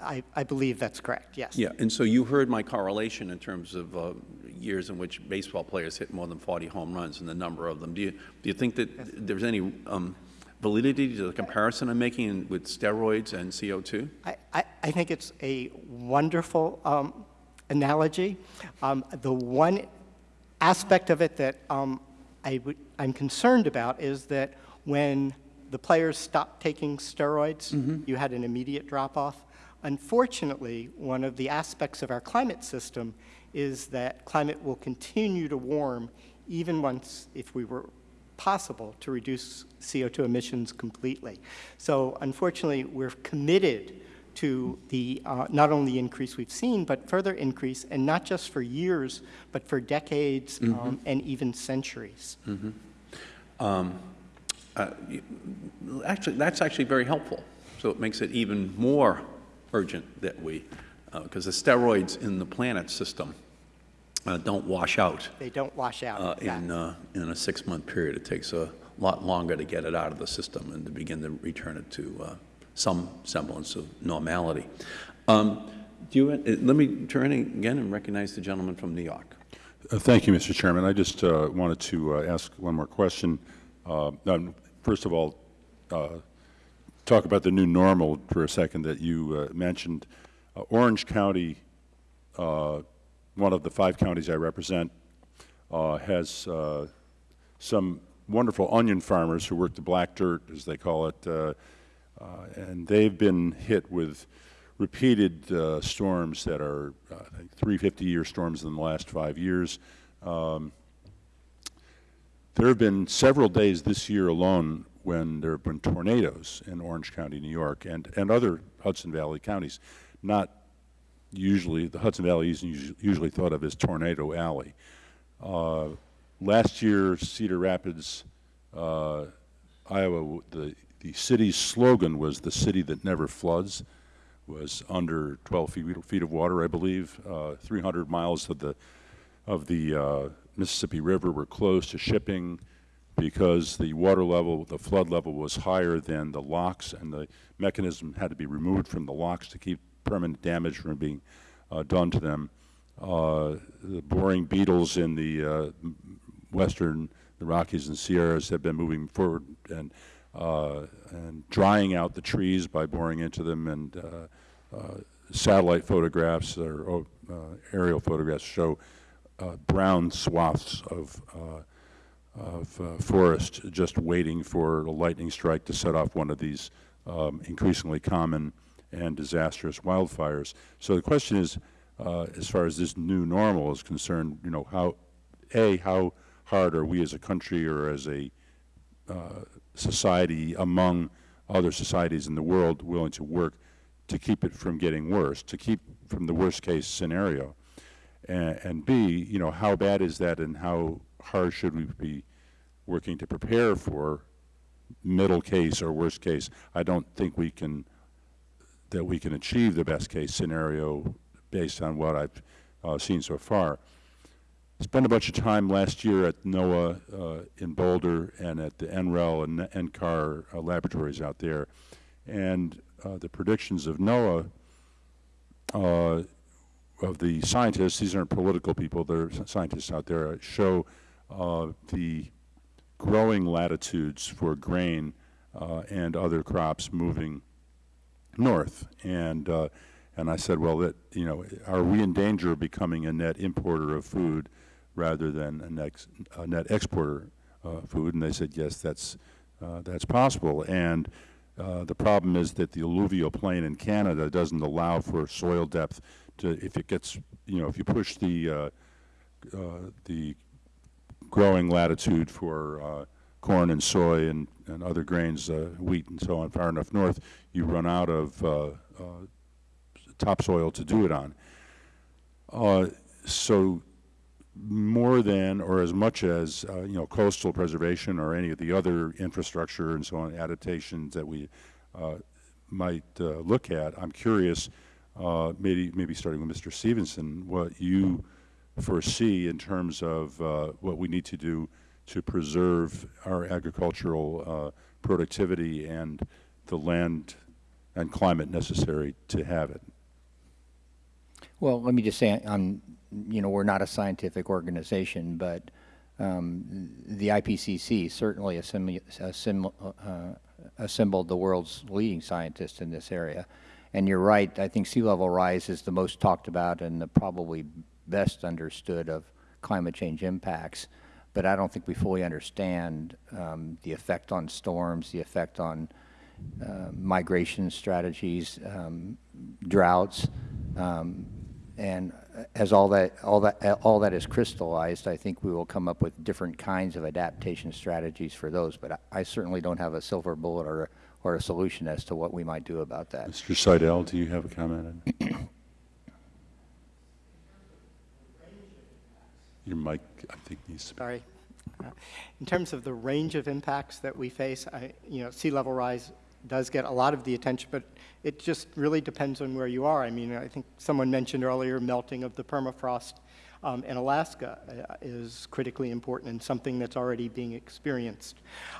I, I believe that's correct, yes. Yeah, and so you heard my correlation in terms of uh, years in which baseball players hit more than 40 home runs and the number of them. Do you, do you think that there's any um, validity to the comparison I'm making with steroids and CO2? I, I, I think it's a wonderful um, analogy. Um, the one aspect of it that um, I would, I'm concerned about is that when the players stopped taking steroids, mm-hmm. you had an immediate drop off. Unfortunately, one of the aspects of our climate system is that climate will continue to warm even once, if we were possible, to reduce CO2 emissions completely. So unfortunately, we're committed to the, uh, not only increase we've seen, but further increase, and not just for years, but for decades um, and even centuries. Uh, Actually, that's actually very helpful. So it makes it even more urgent that we, because the steroids in the planet system uh, don't wash out They don't wash out. uh, in, uh, in a six-month period. It takes a lot longer to get it out of the system and to begin to return it to uh, some semblance of normality. Um, Do you, uh, let me turn again and recognize the gentleman from New York. Uh, Thank you, Mr. Chairman. I just uh, wanted to uh, ask one more question. Uh, um, First of all, uh, talk about the new normal for a second that you mentioned. Orange County, one of the five counties I represent, has some wonderful onion farmers who work the black dirt, as they call it, and they've been hit with repeated uh, storms that are, uh, I think, three 50-year storms in the last five years. Um, there have been several days this year alone when there have been tornadoes in Orange County, New York, and, and other Hudson Valley counties. Not usually, the Hudson Valley isn't usually thought of as Tornado Alley. Uh, last year, Cedar Rapids, uh, Iowa, the, the city's slogan was the city that never floods, was under 12 feet, feet of water, I believe. Uh, 300 miles of the, of the uh, Mississippi River were closed to shipping because the water level, the flood level was higher than the locks, and the mechanism had to be removed from the locks to keep permanent damage from being uh, done to them. Uh, the boring beetles in the uh, western, the Rockies and Sierras have been moving forward and, and drying out the trees by boring into them, and uh, uh, satellite photographs or oh, uh, aerial photographs show uh, brown swaths of, uh, of uh, forest just waiting for a lightning strike to set off one of these um, increasingly common and disastrous wildfires. So the question is, uh, as far as this new normal is concerned, you know, how, A, how hard are we as a country or as a uh, society among other societies in the world willing to work to keep it from getting worse, to keep from the worst case scenario? And, and B, you know, how bad is that and how hard should we be working to prepare for middle case or worst case? I don't think we can, that we can achieve the best case scenario based on what I've uh, seen so far. Spent a bunch of time last year at NOAA uh, in Boulder and at the NREL and NCAR uh, laboratories out there. And uh, the predictions of NOAA uh, of the scientists, these aren't political people, they're scientists out there, uh, show uh, the growing latitudes for grain and other crops moving north. And, and I said, well, that, you know, are we in danger of becoming a net importer of food rather than a net, a net exporter of food? And they said, yes, that's, uh, that's possible. And Uh, the problem is that the alluvial plain in Canada doesn't allow for soil depth to, if it gets, you know, if you push the, uh, uh, the growing latitude for uh, corn and soy and, and other grains, uh, wheat and so on, far enough north, you run out of uh, uh, topsoil to do it on. Uh, so more than or as much as uh, you know coastal preservation or any of the other infrastructure and so on adaptations that we uh, might uh, look at, I'm curious, uh, maybe maybe starting with Mr. Stephenson, what you foresee in terms of uh, what we need to do to preserve our agricultural productivity and the land and climate necessary to have it. Well, let me just say, um, you know, we're not a scientific organization, but um, the IPCC certainly assemb uh, assembled the world's leading scientists in this area. And you're right, I think sea level rise is the most talked about and the probably best understood of climate change impacts. But I don't think we fully understand um, the effect on storms, the effect on uh, migration strategies, um, droughts, um, and as all that, all, that, all that is crystallized, I think we will come up with different kinds of adaptation strategies for those. But I, I certainly don't have a silver bullet or, or a solution as to what we might do about that. Mr. Seidel, do you have a comment? Your mic, I think, needs to be. Sorry. Uh, In terms of the range of impacts that we face, I, you know, sea level rise does get a lot of the attention, but it just really depends on where you are. I mean, I think someone mentioned earlier melting of the permafrost um, in Alaska uh, is critically important and something that's already being experienced.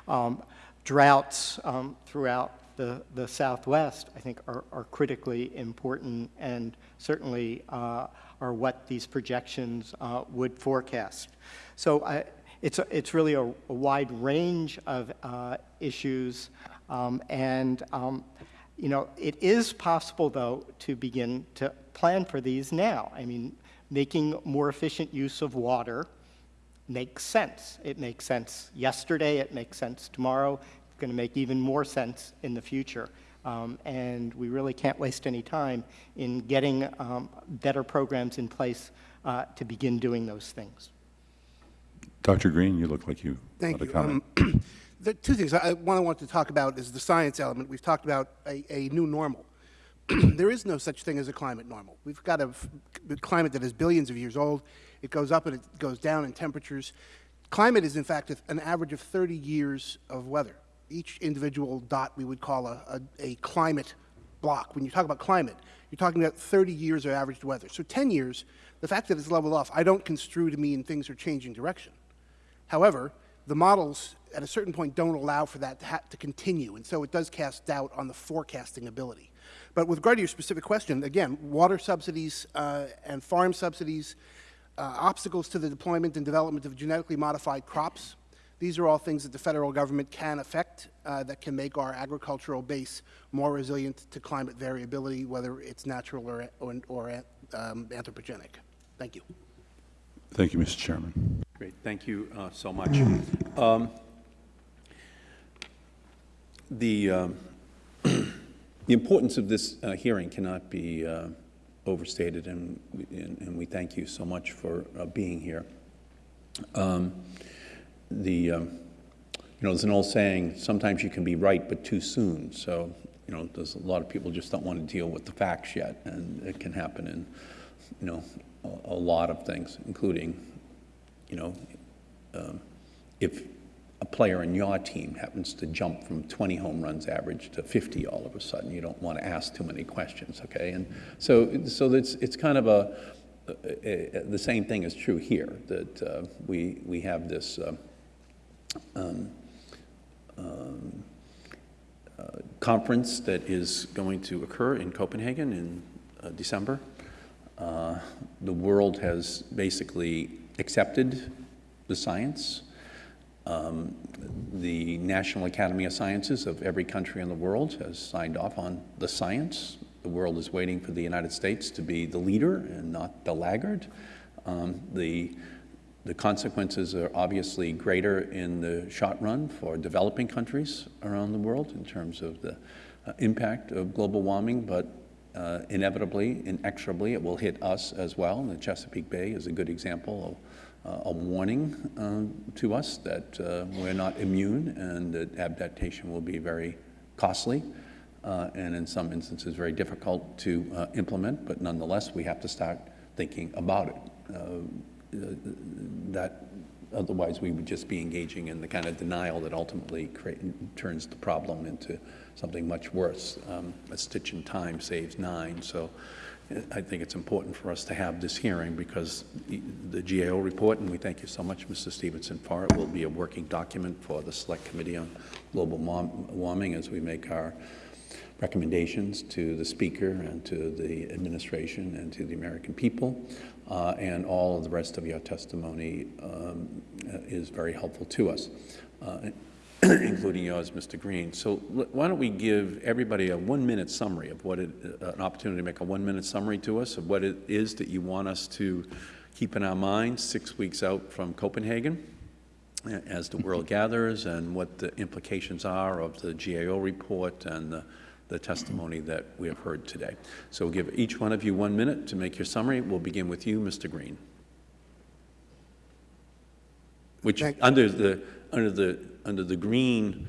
Um, droughts um, throughout the, the Southwest, I think, are, are critically important and certainly uh, are what these projections uh, would forecast. So I, it's, a, it's really a, a wide range of uh, issues um, and, um, you know, it is possible, though, to begin to plan for these now. I mean, making more efficient use of water makes sense. It makes sense yesterday, it makes sense tomorrow, it's going to make even more sense in the future. Um, and we really can't waste any time in getting um, better programs in place uh, to begin doing those things. Dr. Green, you look like you Thank had a you. two things. I, one I want to talk about is the science element. We've talked about a, a new normal. there is no such thing as a climate normal. We've got a climate that is billions of years old. It goes up and it goes down in temperatures. Climate is, in fact, a- an average of 30 years of weather. Each individual dot we would call a, a, a climate block. When you talk about climate, you're talking about 30 years of averaged weather. So 10 years, the fact that it's leveled off, I don't construe to mean things are changing direction. However, the models at a certain point don't allow for that to, to continue, and so it does cast doubt on the forecasting ability. But with regard to your specific question, again, water subsidies uh, and farm subsidies, uh, obstacles to the deployment and development of genetically modified crops, these are all things that the federal government can affect uh, that can make our agricultural base more resilient to climate variability, whether it's natural or, or, or um, anthropogenic. Thank you. Thank you, Mr. Chairman. Great, thank you uh, so much. Um, The, um, the importance of this uh, hearing cannot be uh, overstated, and, we- and and we thank you so much for uh, being here. Um, The, um, you know, there's an old saying, sometimes you can be right, but too soon. So, you know, there's a lot of people just don't want to deal with the facts yet, and it can happen in, you know, a, a lot of things, including, you know, um, if a player in your team happens to jump from 20 home runs average to 50 all of a sudden, you don't want to ask too many questions, okay? And so, so it's, it's kind of a, a, a- the same thing is true here, that uh, we, we have this uh, um, um, uh, conference that is going to occur in Copenhagen in uh, December. Uh, The world has basically accepted the science. Um, The National Academy of Sciences of every country in the world has signed off on the science. The world is waiting for the United States to be the leader and not the laggard. Um, The the consequences are obviously greater in the short run for developing countries around the world in terms of the uh, impact of global warming, but uh, inevitably, inexorably, it will hit us as well. And the Chesapeake Bay is a good example of uh, a warning uh, to us that uh, we're not immune and that adaptation will be very costly uh, and in some instances very difficult to uh, implement, but nonetheless we have to start thinking about it. That otherwise we would just be engaging in the kind of denial that ultimately turns the problem into something much worse. Um, a stitch in time saves nine, so I think it's important for us to have this hearing because the GAO report, and we thank you so much, Mr. Stephenson, for it, will be a working document for the Select Committee on Global Warming as we make our recommendations to the Speaker and to the administration and to the American people. Uh, and all of the rest of your testimony um, is very helpful to us. Uh, including yours, Mr. Green. So why don't we give everybody a one-minute summary of what it, uh, an opportunity to make a one-minute summary to us of what it is that you want us to keep in our minds six weeks out from Copenhagen as the world gathers and what the implications are of the GAO report and the, the testimony that we have heard today. So we'll give each one of you one minute to make your summary. We'll begin with you, Mr. Green. Which, under the, under the under the green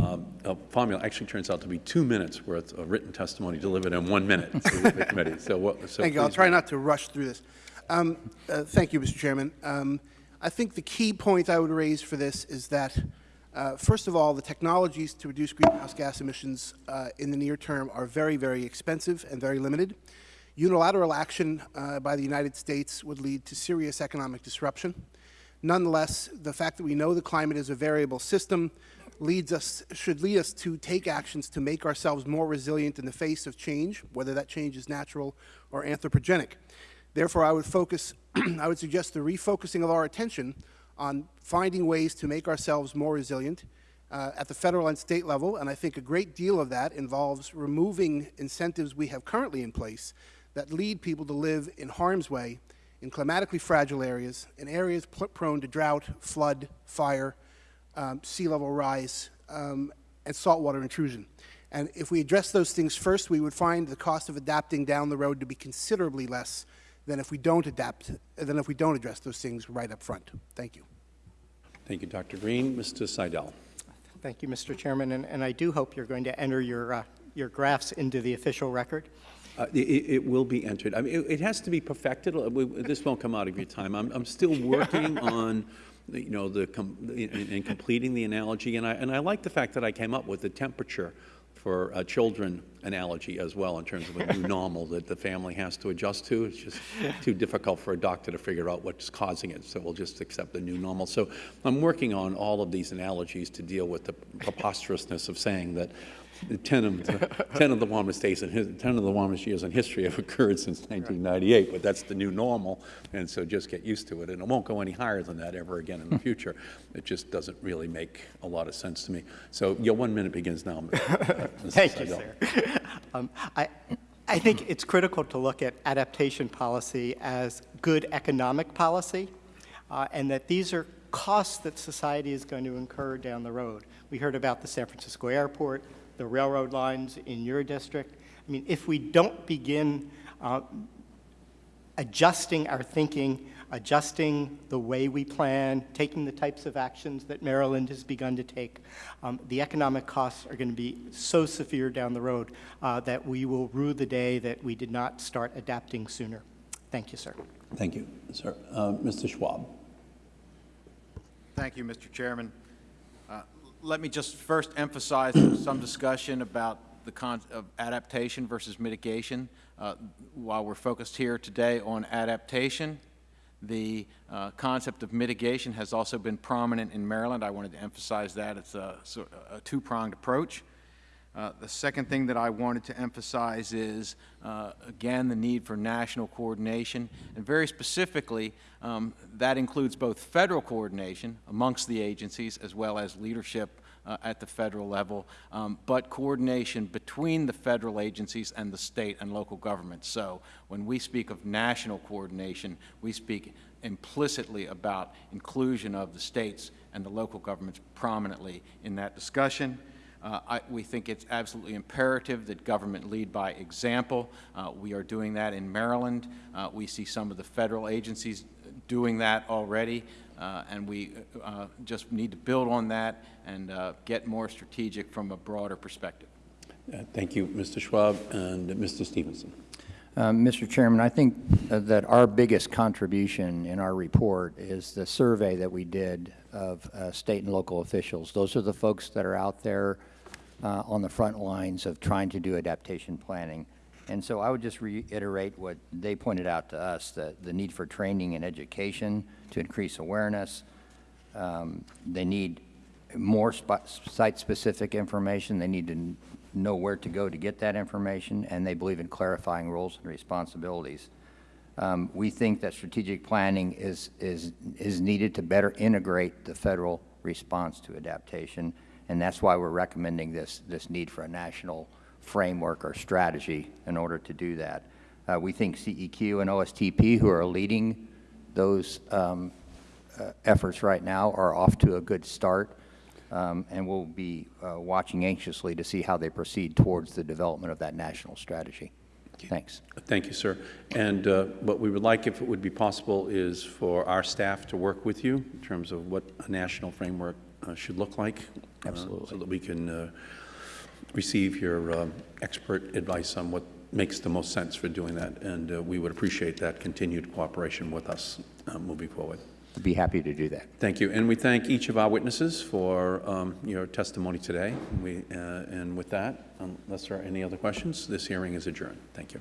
uh, uh, formula actually turns out to be two minutes worth of written testimony delivered in one minute to the committee. So, what, so thank you. I'll try not to rush through this. Um, uh, thank you, Mr. Chairman. Um, I think the key point I would raise for this is that, uh, first of all, the technologies to reduce greenhouse gas emissions uh, in the near term are very, very expensive and very limited. Unilateral action uh, by the United States would lead to serious economic disruption. Nonetheless, the fact that we know the climate is a variable system leads us, should lead us to take actions to make ourselves more resilient in the face of change, whether that change is natural or anthropogenic. Therefore, I would focus, I would suggest the refocusing of our attention on finding ways to make ourselves more resilient uh, at the federal and state level, and I think a great deal of that involves removing incentives we have currently in place that lead people to live in harm's way in climatically fragile areas, in areas prone to drought, flood, fire, um, sea level rise, um, and saltwater intrusion. And if we address those things first, we would find the cost of adapting down the road to be considerably less than if we don't adapt, than if we don't address those things right up front. Thank you. Thank you, Dr. Green. Mr. Seidel. Thank you, Mr. Chairman, and, and I do hope you're going to enter your, uh, your graphs into the official record. Uh, it, it, will be entered. I mean, it, it, has to be perfected. This won't come out of your time. I'm, I'm still working on, you know, the com in, in, completing the analogy, and I and I like the fact that I came up with the temperature for a children analogy as well in terms of a new normal that the family has to adjust to. It's just too difficult for a doctor to figure out what's causing it, so we'll just accept the new normal. So I'm working on all of these analogies to deal with the preposterousness of saying that 10 of the, 10 of the warmest days and 10 of the warmest years in history have occurred since 1998, but that's the new normal, and so just get used to it. And it won't go any higher than that ever again in the future. It just doesn't really make a lot of sense to me. So your one minute begins now. Thank you, sir. Um, I, I think it's critical to look at adaptation policy as good economic policy, uh, and that these are costs that society is going to incur down the road. We heard about the San Francisco airport, the railroad lines in your district. I mean, if we don't begin uh, adjusting our thinking, adjusting the way we plan, taking the types of actions that Maryland has begun to take, um, the economic costs are going to be so severe down the road uh, that we will rue the day that we did not start adapting sooner. Thank you, sir. Thank you, sir. Uh, Mr. Schwaab. Thank you, Mr. Chairman let me just first emphasize some discussion about the con of adaptation versus mitigation. Uh, while we're focused here today on adaptation, the uh, concept of mitigation has also been prominent in Maryland. I wanted to emphasize that. It's a, a two-pronged approach. Uh, The second thing that I wanted to emphasize is, uh, again, the need for national coordination, and very specifically, um, that includes both federal coordination amongst the agencies as well as leadership uh, at the federal level, um, but coordination between the federal agencies and the state and local governments. So when we speak of national coordination, we speak implicitly about inclusion of the states and the local governments prominently in that discussion. Uh, I, we think it's absolutely imperative that government lead by example. Uh, we are doing that in Maryland. Uh, we see some of the federal agencies doing that already, uh, and we uh, just need to build on that and uh, get more strategic from a broader perspective. Uh, Thank you, Mr. Schwaab, and Mr. Stephenson. Um, Mr. Chairman, I think uh, that our biggest contribution in our report is the survey that we did of uh, state and local officials. Those are the folks that are out there uh, on the front lines of trying to do adaptation planning. And so I would just reiterate what they pointed out to us, the, the need for training and education to increase awareness. Um, They need more site-specific information. They need to know where to go to get that information, and they believe in clarifying roles and responsibilities. Um, We think that strategic planning is, is, is needed to better integrate the federal response to adaptation, and that's why we're recommending this, this need for a national framework or strategy in order to do that. Uh, We think CEQ and OSTP, who are leading those um, uh, efforts right now, are off to a good start, um, and we'll be uh, watching anxiously to see how they proceed towards the development of that national strategy. Thanks. Thank you, sir. And uh, what we would like, if it would be possible, is for our staff to work with you in terms of what a national framework should look like. uh, Absolutely. So that we can uh, receive your um, expert advice on what makes the most sense for doing that. And uh, we would appreciate that continued cooperation with us uh, moving forward. I'd be happy to do that. Thank you. And we thank each of our witnesses for um, your testimony today. We, uh, And with that, unless there are any other questions, this hearing is adjourned. Thank you.